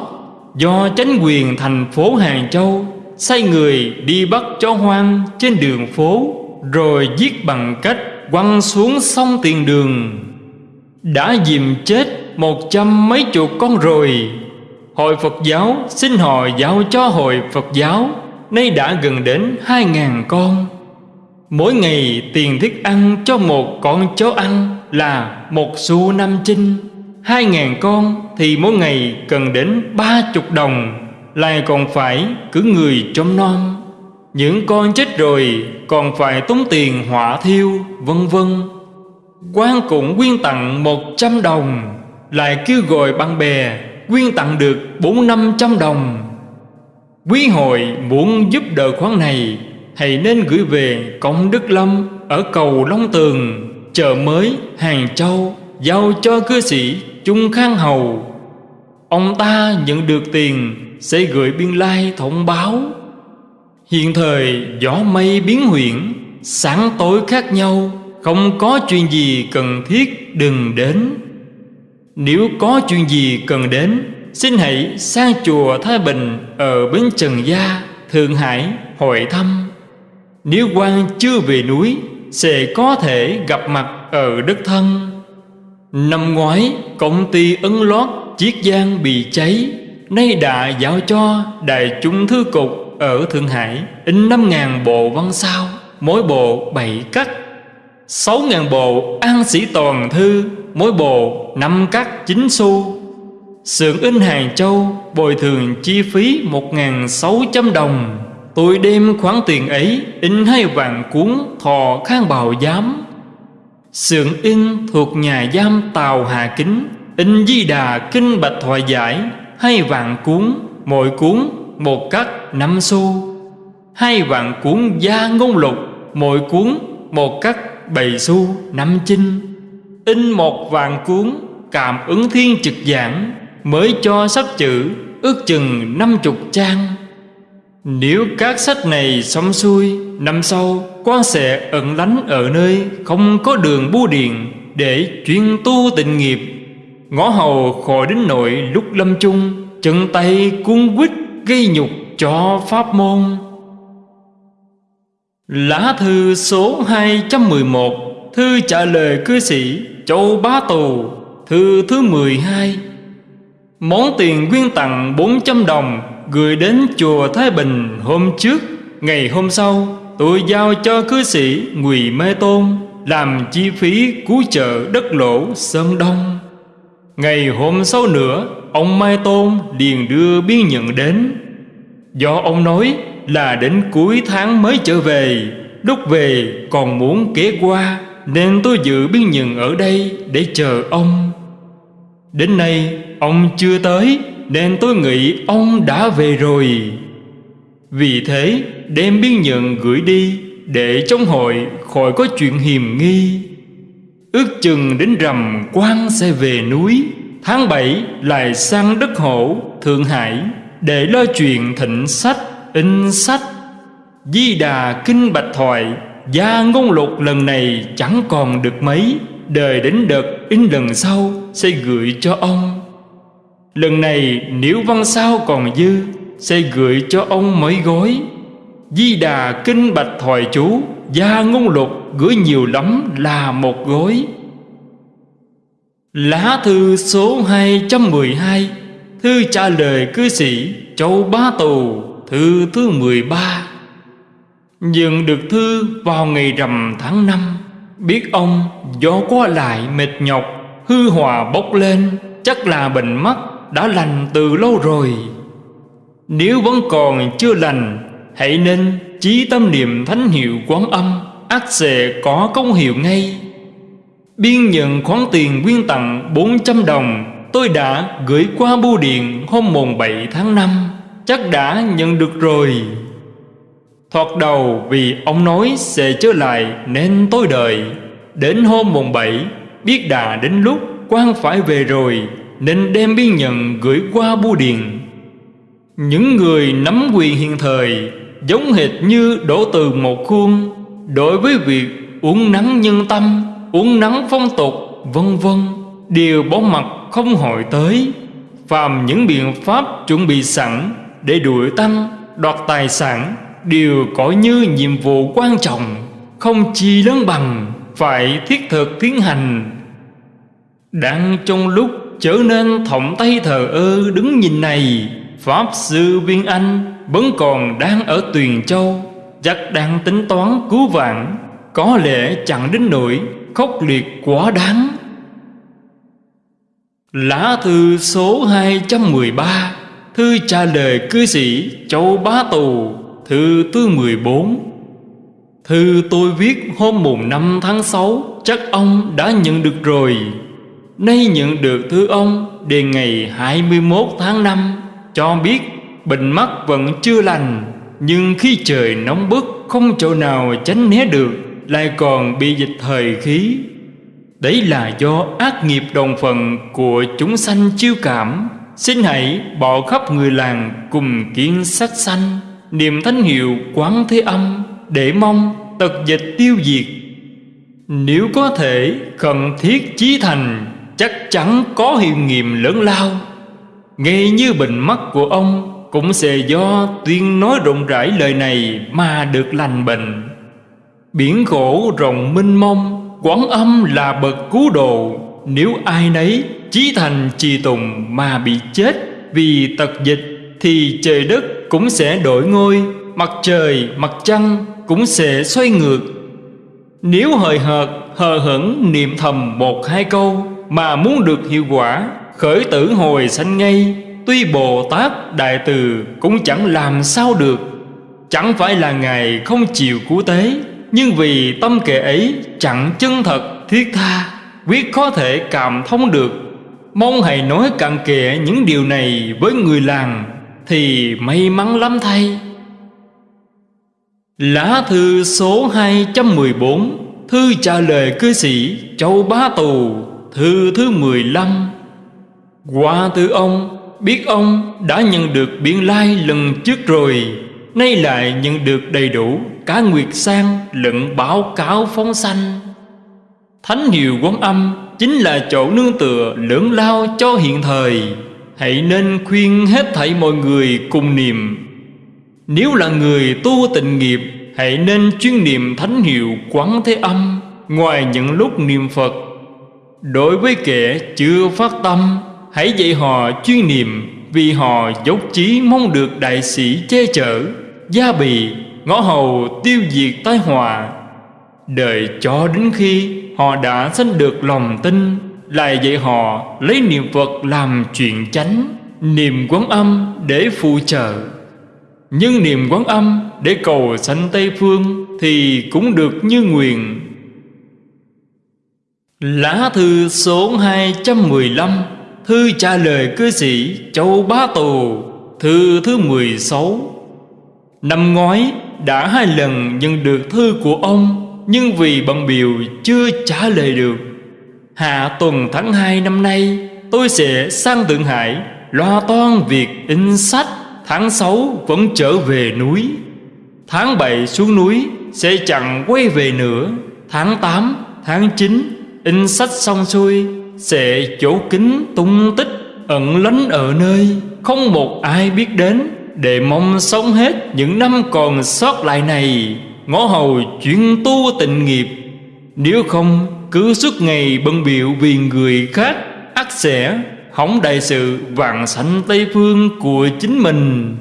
Do chính quyền thành phố Hàng Châu sai người đi bắt chó hoang trên đường phố, Rồi giết bằng cách quăng xuống sông tiền đường. Đã dìm chết một trăm mấy chục con rồi. Hội Phật giáo xin họ giao cho Hội Phật giáo, Nay đã gần đến hai ngàn con. Mỗi ngày tiền thức ăn cho một con chó ăn là một xu năm chinh. Hai ngàn con thì mỗi ngày cần đến ba chục đồng, Lại còn phải cứ người trông non Những con chết rồi còn phải tốn tiền hỏa thiêu, vân vân. Quan cũng quyên tặng một trăm đồng, Lại kêu gọi bạn bè quyên tặng được bốn năm trăm đồng. Quý hội muốn giúp đỡ khoản này, Hãy nên gửi về Công Đức Lâm Ở cầu Long Tường, Chợ mới Hàng Châu. Giao cho cư sĩ Trung Khang Hầu. Ông ta nhận được tiền Sẽ gửi biên lai thông báo. Hiện thời gió mây biến huyển, Sáng tối khác nhau Không có chuyện gì cần thiết đừng đến. Nếu có chuyện gì cần đến Xin hãy sang chùa Thái Bình Ở Bến Trần Gia Thượng Hải hội thăm. Nếu quan chưa về núi Sẽ có thể gặp mặt ở đất thân. Năm ngoái, công ty ấn lót Chiết Giang bị cháy. Nay đã giao cho Đại chúng thư cục ở Thượng Hải. In 5.000 bộ văn sao, Mỗi bộ 7 cắt 6.000 bộ an sĩ toàn thư, Mỗi bộ 5 cắt 9 xu. Sưởng in Hàng Châu bồi thường chi phí 1.600 đồng. Tôi đem khoản tiền ấy in hai vạn cuốn thò khang bào giám. Sưởng in thuộc nhà giam Tàu Hà Kính, In di đà kinh bạch thoại giải, Hai vạn cuốn, Mỗi cuốn một cắt năm xu. Hai vạn cuốn gia ngôn lục, Mỗi cuốn một cắt bảy xu năm chinh. In một vạn cuốn Cảm ứng thiên trực giảng, Mới cho sách chữ Ước chừng năm chục trang. Nếu các sách này xong xuôi, Năm sau, quan sẽ ẩn lánh ở nơi Không có đường bưu điện Để chuyên tu tịnh nghiệp. Ngõ hầu khỏi đến nội lúc lâm chung, Chân tay cuốn quýt gây nhục cho pháp môn. Lá thư số 211 Thư trả lời cư sĩ Châu Bá Tù, Thư thứ 12 Món tiền quyên tặng 400 đồng Gửi đến chùa Thái Bình hôm trước, Ngày hôm sau, Tôi giao cho cư sĩ Ngụy Mê Tôn Làm chi phí cứu trợ đất lỗ Sơn Đông. Ngày hôm sau nữa, Ông Mai Tôn liền đưa biên nhận đến. Do ông nói là đến cuối tháng mới trở về, Lúc về còn muốn kế qua, Nên tôi dự biên nhận ở đây để chờ ông. Đến nay, ông chưa tới. Nên tôi nghĩ ông đã về rồi. Vì thế đem biên nhận gửi đi Để trong hội khỏi có chuyện hiềm nghi. Ước chừng đến rằm quan sẽ về núi Tháng 7 lại sang đất hổ Thượng Hải Để lo chuyện thịnh sách, in sách. Di đà kinh bạch thoại Gia ngôn lục lần này chẳng còn được mấy. Đời đến đợt in lần sau Sẽ gửi cho ông. Lần này nếu văn sao còn dư, Sẽ gửi cho ông mấy gói. Di đà kinh bạch thoại chú, Gia ngôn lục, gửi nhiều lắm là một gói. Lá thư số 212 Thư trả lời cư sĩ Châu Bá Tù, Thư thứ 13 Nhận được thư vào ngày rằm tháng 5 Biết ông do qua lại mệt nhọc, Hư hòa bốc lên, Chắc là bệnh mắt đã lành từ lâu rồi. Nếu vẫn còn chưa lành, Hãy nên chí tâm niệm thánh hiệu quán âm ắt sẽ có công hiệu ngay. Biên nhận khoản tiền quyên tặng 400 đồng, Tôi đã gửi qua bưu điện hôm mùng 7 tháng 5 Chắc đã nhận được rồi. Thoạt đầu vì ông nói sẽ trở lại nên tôi đợi. Đến hôm mùng 7 biết đã đến lúc quan phải về rồi. Nên đem biên nhận gửi qua bưu điện Những người nắm quyền hiện thời Giống hệt như đổ từ một khuôn Đối với việc uống nắng nhân tâm uống nắng phong tục, vân vân đều bỏ mặt không hội tới. Phàm những biện pháp chuẩn bị sẵn để đuổi tăng, đoạt tài sản đều có như nhiệm vụ quan trọng, không chi lớn bằng phải thiết thực tiến hành. Đang trong lúc trở nên thọng tay thờ ơ đứng nhìn này, Pháp Sư Viên Anh vẫn còn đang ở Tuyền Châu, chắc đang tính toán cứu vãn, có lẽ chẳng đến nỗi khốc liệt quá đáng. Lá thư số 213 Thư trả lời cư sĩ Châu Bá Tù Thư thứ 14 Thư tôi viết hôm mùng 5 tháng 6 Chắc ông đã nhận được rồi. Nay nhận được thư ông Đề ngày 21 tháng 5 Cho biết bệnh mắt vẫn chưa lành, Nhưng khi trời nóng bức, Không chỗ nào tránh né được, Lại còn bị dịch thời khí. Đấy là do ác nghiệp đồng phần Của chúng sanh chiêu cảm. Xin hãy bỏ khắp người làng Cùng kiến sắc sanh, niệm thánh hiệu quán thế âm Để mong tật dịch tiêu diệt. Nếu có thể cần thiết chí thành. Chắc chắn có hiệu nghiệm lớn lao. Ngay như bệnh mắt của ông Cũng sẽ do tuyên nói rộng rãi lời này Mà được lành bệnh. Biển khổ rộng minh mông Quán âm là bậc cứu độ. Nếu ai nấy chí thành trì tùng mà bị chết Vì tật dịch Thì trời đất cũng sẽ đổi ngôi Mặt trời, mặt trăng cũng sẽ xoay ngược. Nếu hời hợt, hờ hững niệm thầm một hai câu mà muốn được hiệu quả, Khởi tử hồi sanh ngay, Tuy Bồ Tát Đại Từ cũng chẳng làm sao được. Chẳng phải là Ngài không chịu cứu tế, Nhưng vì tâm kệ ấy chẳng chân thật, thiết tha, Quyết có thể cảm thông được. Mong hãy nói cặn kệ những điều này với người làng, Thì may mắn lắm thay. Lá thư số 214 Thư trả lời cư sĩ, Châu Bá Tù. Thư thứ 15 Qua từ ông, Biết ông đã nhận được biên lai lần trước rồi. Nay lại nhận được đầy đủ Cả Nguyệt Sang lẫn báo cáo phóng sanh. Thánh hiệu quán âm Chính là chỗ nương tựa lớn lao cho hiện thời. Hãy nên khuyên hết thảy mọi người cùng niệm. Nếu là người tu tịnh nghiệp, Hãy nên chuyên niệm thánh hiệu quán thế âm. Ngoài những lúc niệm Phật Đối với kẻ chưa phát tâm Hãy dạy họ chuyên niệm Vì họ dốc chí mong được đại sĩ che chở Gia bì, ngõ hầu tiêu diệt tai họa. Đợi cho đến khi họ đã sanh được lòng tin Lại dạy họ lấy niệm Phật làm chuyện chánh Niệm quán âm để phụ trợ. Nhưng niệm quán âm để cầu sanh Tây Phương Thì cũng được như nguyện. Lá thư số 215 Thư trả lời cư sĩ Châu Bá Tù Thư thứ 16 Năm ngoái đã hai lần nhận được thư của ông Nhưng vì bận biểu chưa trả lời được. Hạ tuần tháng 2 năm nay Tôi sẽ sang Thượng Hải Loa toan việc in sách. Tháng 6 vẫn trở về núi. Tháng 7 xuống núi Sẽ chẳng quay về nữa. Tháng 8, tháng 9 In sách xong xuôi, Sẽ chỗ kính tung tích, Ẩn lánh ở nơi. Không một ai biết đến, Để mong sống hết những năm còn sót lại này. Ngõ hầu chuyên tu tịnh nghiệp. Nếu không, cứ suốt ngày bận biểu vì người khác ắt sẽ, hỏng đại sự, vạn sanh Tây Phương của chính mình.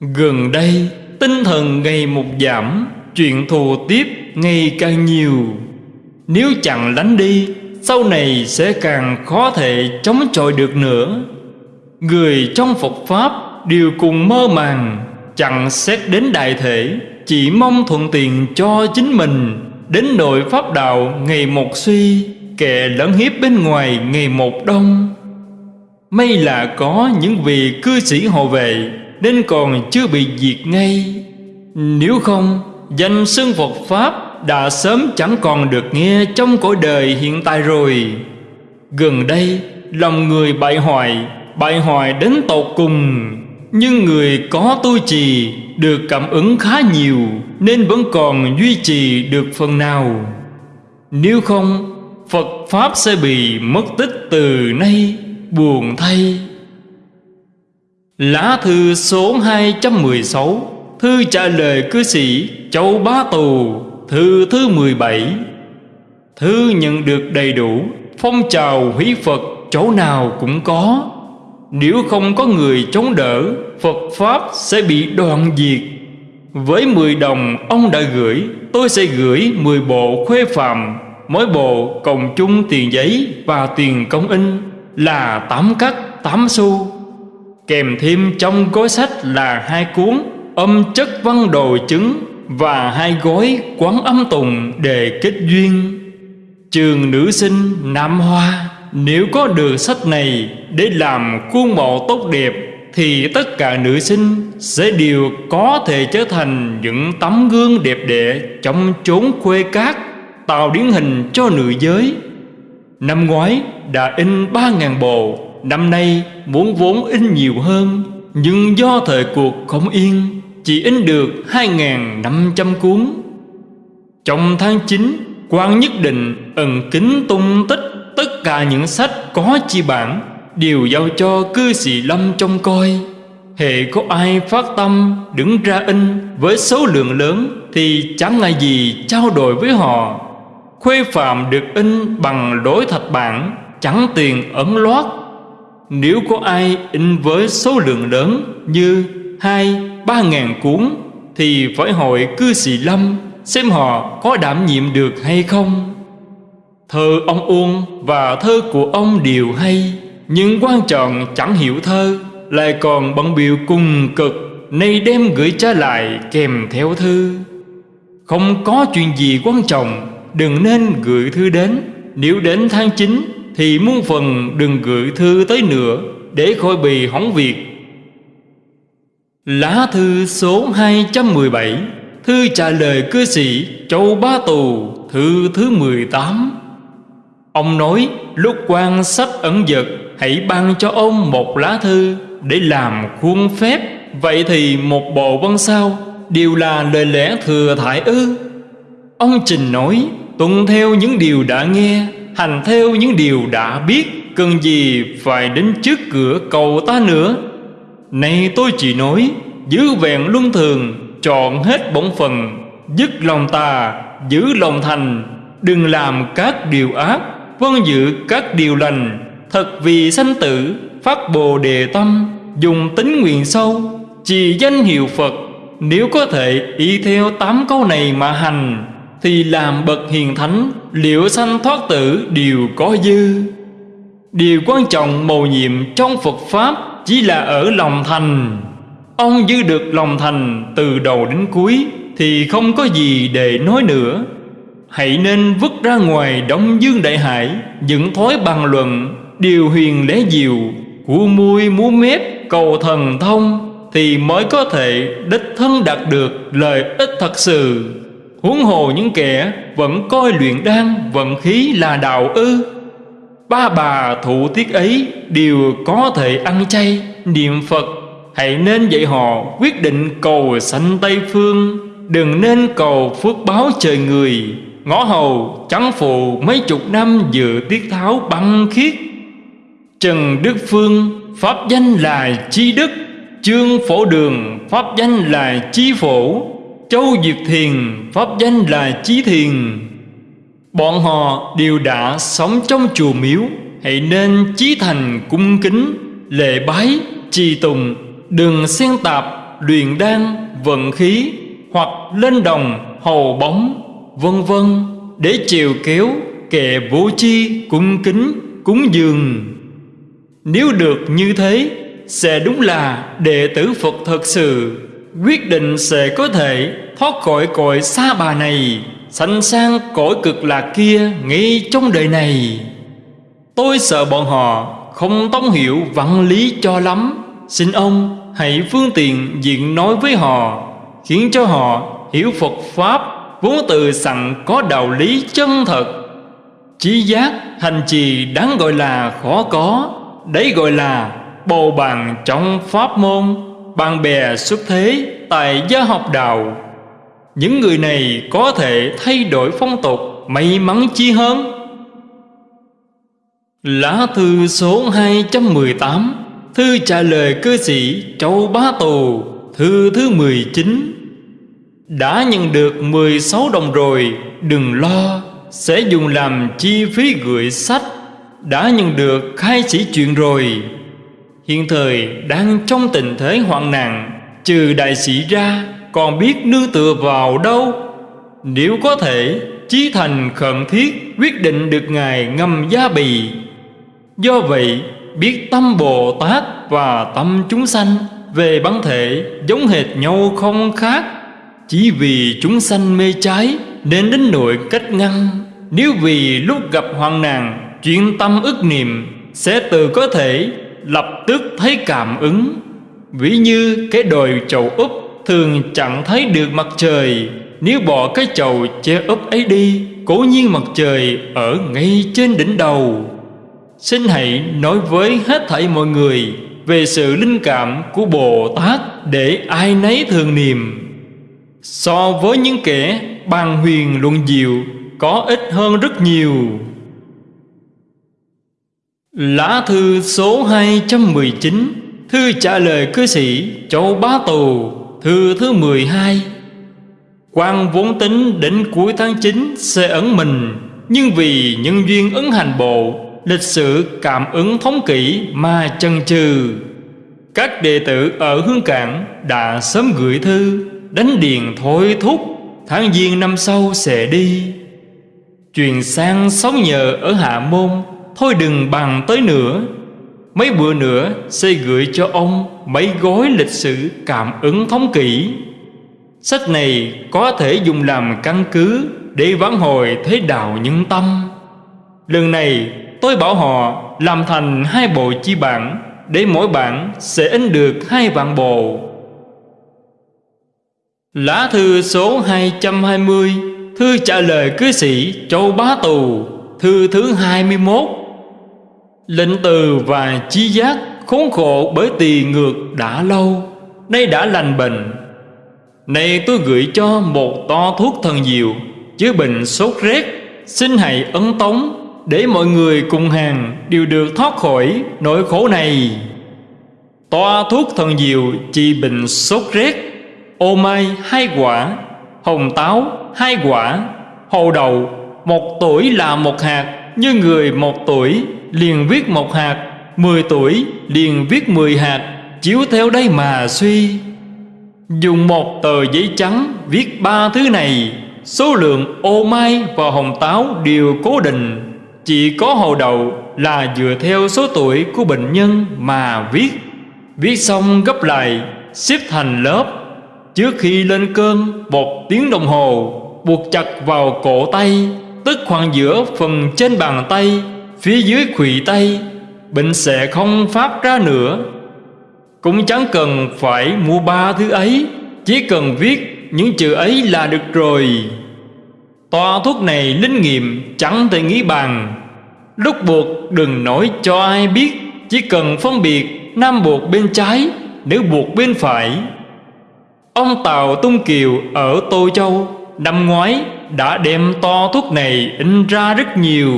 Gần đây, tinh thần ngày một giảm, Chuyện thù tiếp ngày càng nhiều. Nếu chẳng lánh đi, Sau này sẽ càng khó thể chống chọi được nữa. Người trong Phật Pháp đều cùng mơ màng, Chẳng xét đến đại thể, Chỉ mong thuận tiện cho chính mình. Đến nội Pháp đạo ngày một suy, Kẻ lẫn hiếp bên ngoài ngày một đông. May là có những vị cư sĩ hộ vệ, Nên còn chưa bị diệt ngay. Nếu không, Danh xưng Phật Pháp đã sớm chẳng còn được nghe Trong cõi đời hiện tại rồi. Gần đây, Lòng người bại hoại Bại hoại đến tột cùng. Nhưng người có tu trì Được cảm ứng khá nhiều, Nên vẫn còn duy trì được phần nào. Nếu không, Phật Pháp sẽ bị mất tích từ nay, Buồn thay. Lá thư số 216 Thư trả lời cư sĩ Châu Bá Tù. Thư thứ 17 Thư nhận được đầy đủ, Phong trào hủy Phật chỗ nào cũng có. Nếu không có người chống đỡ, Phật Pháp sẽ bị đoạn diệt. Với 10 đồng ông đã gửi, Tôi sẽ gửi 10 bộ khuê phạm, Mỗi bộ cộng chung tiền giấy và tiền công in, Là 8 cắt 8 xu. Kèm thêm trong gói sách là hai cuốn Âm chất văn đồ chứng và hai gói quán âm tùng để kết duyên. Trường nữ sinh Nam Hoa, Nếu có được sách này để làm khuôn mẫu tốt đẹp, Thì tất cả nữ sinh sẽ đều có thể trở thành những tấm gương đẹp đẽ Trong chốn quê cát, Tạo điển hình cho nữ giới. Năm ngoái, đã in ba ngàn bộ, Năm nay muốn vốn in nhiều hơn, Nhưng do thời cuộc không yên chỉ in được hai ngàn năm trăm cuốn. Trong tháng 9 quan nhất định ẩn kính tung tích Tất cả những sách có chi bản, Đều giao cho cư sĩ Lâm trông coi. Hệ có ai phát tâm đứng ra in với số lượng lớn Thì chẳng ngại gì trao đổi với họ. Khuê phạm được in bằng đối thạch bản, Chẳng tiền ẩn loát. Nếu có ai in với số lượng lớn Như hai ba ngàn cuốn Thì phải hỏi cư sĩ Lâm Xem họ có đảm nhiệm được hay không. Thơ ông Uông và thơ của ông đều hay, Nhưng quan trọng chẳng hiểu thơ, Lại còn bận biểu cùng cực, Nay đem gửi trả lại kèm theo thư. Không có chuyện gì quan trọng, Đừng nên gửi thư đến. Nếu đến tháng 9 Thì muôn phần đừng gửi thư tới nữa, Để khỏi bị hỏng việc. Lá thư số 217 Thư trả lời cư sĩ Châu Bá Tù, Thư thứ 18 Ông nói, lúc quan sách ẩn dật, Hãy ban cho ông một lá thư Để làm khuôn phép. Vậy thì một bộ văn sao, Đều là lời lẽ thừa thải ư? Ông Trình nói, Tuân theo những điều đã nghe, Hành theo những điều đã biết, Cần gì phải đến trước cửa cầu ta nữa? Nay tôi chỉ nói, Giữ vẹn luân thường Chọn hết bổn phần Dứt lòng tà, Giữ lòng thành, Đừng làm các điều ác Vâng giữ các điều lành. Thật vì sanh tử, Phát bồ đề tâm, Dùng tính nguyện sâu, Trì danh hiệu Phật. Nếu có thể y theo tám câu này mà hành, Thì làm bậc hiền thánh, Liệu sanh thoát tử đều có dư. Điều quan trọng mầu nhiệm trong Phật Pháp chỉ là ở lòng thành. Ông giữ được lòng thành từ đầu đến cuối Thì không có gì để nói nữa. Hãy nên vứt ra ngoài đóng Dương Đại Hải, Những thói bàn luận, Điều huyền lẽ diệu Của môi múa mép cầu thần thông Thì mới có thể đích thân đạt được lợi ích thật sự. Huống hồ những kẻ vẫn coi luyện đan vận khí là đạo ư Ba bà thủ tiết ấy đều có thể ăn chay, niệm Phật. Hãy nên dạy họ quyết định cầu sanh Tây Phương. Đừng nên cầu phước báo trời người. Ngõ hầu trắng phụ mấy chục năm dự tiết tháo băng khiết. Trần Đức Phương Pháp danh là Chi Đức. Trương Phổ Đường Pháp danh là Chi Phổ. Châu Diệt Thiền Pháp danh là Chí Thiền. Bọn họ đều đã sống trong chùa miếu Hãy nên chí thành cung kính Lệ bái, trì tùng Đừng xen tạp, luyện đan, vận khí Hoặc lên đồng, hầu bóng, vân vân Để chiều kéo, kệ vô chi, cung kính, cúng dường. Nếu được như thế Sẽ đúng là đệ tử Phật thật sự. Quyết định sẽ có thể thoát khỏi cõi xa bà này. Sanh sang cõi cực lạc kia ngay trong đời này. Tôi sợ bọn họ không tông hiểu văn lý cho lắm. Xin ông hãy phương tiện diện nói với họ, Khiến cho họ hiểu Phật Pháp Vốn từ sẵn có đạo lý chân thật. Chí giác hành trì đáng gọi là khó có, Đấy gọi là bầu bàn trong pháp môn, Bạn bè xuất thế tại gia học đạo. Những người này có thể thay đổi phong tục, may mắn chi hơn. Lá thư số 218 Thư trả lời cư sĩ Châu Bá Tù, Thư thứ 19 Đã nhận được 16 đồng rồi, Đừng lo, Sẽ dùng làm chi phí gửi sách. Đã nhận được khai sĩ chuyện rồi. Hiện thời đang trong tình thế hoạn nạn, Trừ đại sĩ ra còn biết nương tựa vào đâu? Nếu có thể, Chí thành khẩn thiết Quyết định được Ngài ngâm gia bì. Do vậy, biết tâm Bồ Tát và tâm chúng sanh về bản thể giống hệt nhau không khác. Chỉ vì chúng sanh mê trái nên đến nội cách ngăn. Nếu vì lúc gặp hoạn nạn chuyện tâm ức niệm, sẽ từ có thể lập tức thấy cảm ứng. Ví như cái đồi chầu úp thường chẳng thấy được mặt trời. Nếu bỏ cái chậu che úp ấy đi, cố nhiên mặt trời ở ngay trên đỉnh đầu. Xin hãy nói với hết thảy mọi người Về sự linh cảm của Bồ Tát Để ai nấy thường niệm. So với những kẻ bàn huyền luận diệu, Có ít hơn rất nhiều. Lá thư số 219 Thư trả lời cư sĩ Châu Bá Tù. Thư thứ 12 quan vốn tính đến cuối tháng 9 sẽ ấn mình, Nhưng vì nhân duyên ấn hành bộ, lịch sử cảm ứng thống kỷ mà chần chừ. Các đệ tử ở hương cảng đã sớm gửi thư, đánh điền thôi thúc, tháng giêng năm sau sẽ đi. Truyền sang sống nhờ ở hạ môn, thôi đừng bằng tới nữa mấy bữa nữa sẽ gửi cho ông mấy gói lịch sử cảm ứng thống kỷ. Sách này có thể dùng làm căn cứ để vãn hồi thế đạo nhân tâm. Lần này, Tôi bảo họ làm thành hai bộ chi bản Để mỗi bản sẽ in được hai vạn bộ. Lá thư số 220 Thư trả lời cư sĩ Châu Bá Tù, Thư thứ 21 Lệnh từ và chi giác khốn khổ bởi tỳ ngược đã lâu, Nay đã lành bệnh. Này tôi gửi cho một to thuốc thần diệu Chữa bệnh sốt rét, Xin hãy ấn tống để mọi người cùng hàng đều được thoát khỏi nỗi khổ này. Toa thuốc thần diệu trị bệnh sốt rét, ô mai hai quả, hồng táo hai quả hồ đậu một tuổi là một hạt, như người một tuổi liền viết một hạt. Mười tuổi, liền viết mười hạt, chiếu theo đây mà suy. Dùng một tờ giấy trắng viết ba thứ này. Số lượng ô mai và hồng táo đều cố định. Chỉ có hồ đầu là dựa theo số tuổi của bệnh nhân mà viết. Viết xong gấp lại, xếp thành lớp. Trước khi lên cơn, một tiếng đồng hồ, Buộc chặt vào cổ tay, Tức khoảng giữa phần trên bàn tay. Phía dưới khuỷu tay, Bệnh sẽ không phát ra nữa. Cũng chẳng cần phải mua ba thứ ấy, Chỉ cần viết những chữ ấy là được rồi. Toa thuốc này linh nghiệm chẳng thể nghĩ bàn. Lúc buộc đừng nói cho ai biết, Chỉ cần phân biệt Nam buộc bên trái, Nữ buộc bên phải. Ông Tào Tung Kiều ở Tô Châu Năm ngoái đã đem to thuốc này in ra rất nhiều.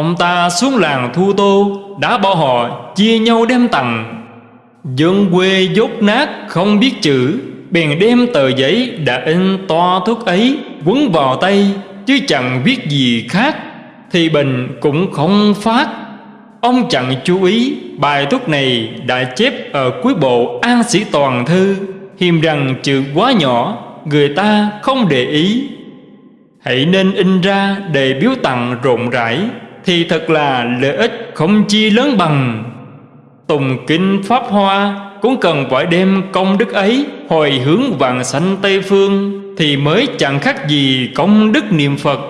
Ông ta xuống làng Thu Tô, Đã bỏ họ, chia nhau đem tặng. Dân quê dốt nát, không biết chữ, Bèn đem tờ giấy đã in to thuốc ấy, Quấn vào tay, Chứ chẳng viết gì khác, thì bình cũng không phát. Ông chẳng chú ý, bài thuốc này đã chép ở cuối bộ An Sĩ Toàn Thư, Hiềm rằng chữ quá nhỏ, người ta không để ý. Hãy nên in ra để biếu tặng rộng rãi. Thì thật là lợi ích không chi lớn bằng. Tùng kinh Pháp Hoa cũng cần phải đem công đức ấy Hồi hướng vàng sanh Tây Phương Thì mới chẳng khác gì công đức niệm Phật.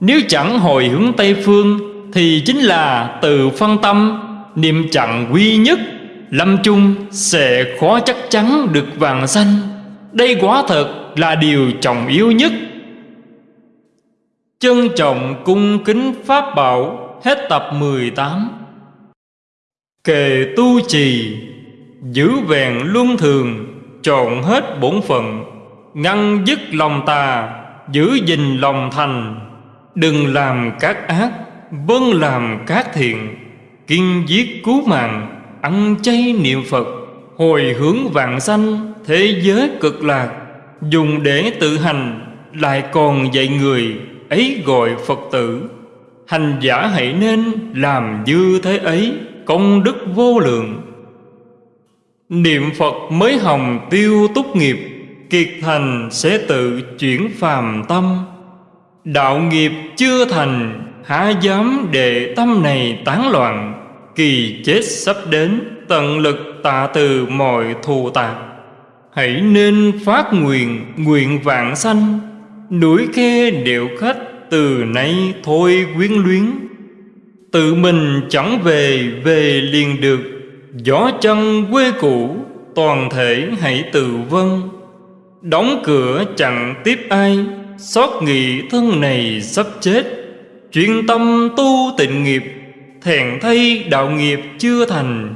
Nếu chẳng hồi hướng Tây Phương Thì chính là từ phân tâm, Niệm chẳng quy nhất, Lâm chung sẽ khó chắc chắn được vàng sanh. Đây quá thật là điều trọng yếu nhất. Trân trọng cung kính Pháp Bảo, Hết tập 18 Kề tu trì, Giữ vẹn luân thường chọn hết bổn phận, Ngăn dứt lòng tà, Giữ gìn lòng thành. Đừng làm các ác Vâng làm các thiện, Kiên giết cứu mạng, Ăn chay niệm Phật, Hồi hướng vạn sanh Thế giới cực lạc. Dùng để tự hành, Lại còn dạy người. Ấy gọi Phật tử. Hành giả hãy nên làm như thế ấy, Công đức vô lượng. Niệm Phật mới hồng tiêu túc nghiệp, Kiệt thành sẽ tự chuyển phàm tâm. Đạo nghiệp chưa thành, Há dám để tâm này tán loạn, Kỳ chết sắp đến, Tận lực tạ từ mọi thù tạc. Hãy nên phát nguyện Nguyện vạn sanh. Núi khe điệu khách Từ nay thôi quyến luyến. Tự mình chẳng về Về liền được. Gió chân quê cũ, Toàn thể hãy tự vân Đóng cửa chẳng tiếp ai, Xót nghị thân này sắp chết. Chuyên tâm tu tịnh nghiệp, Thèn thay đạo nghiệp chưa thành.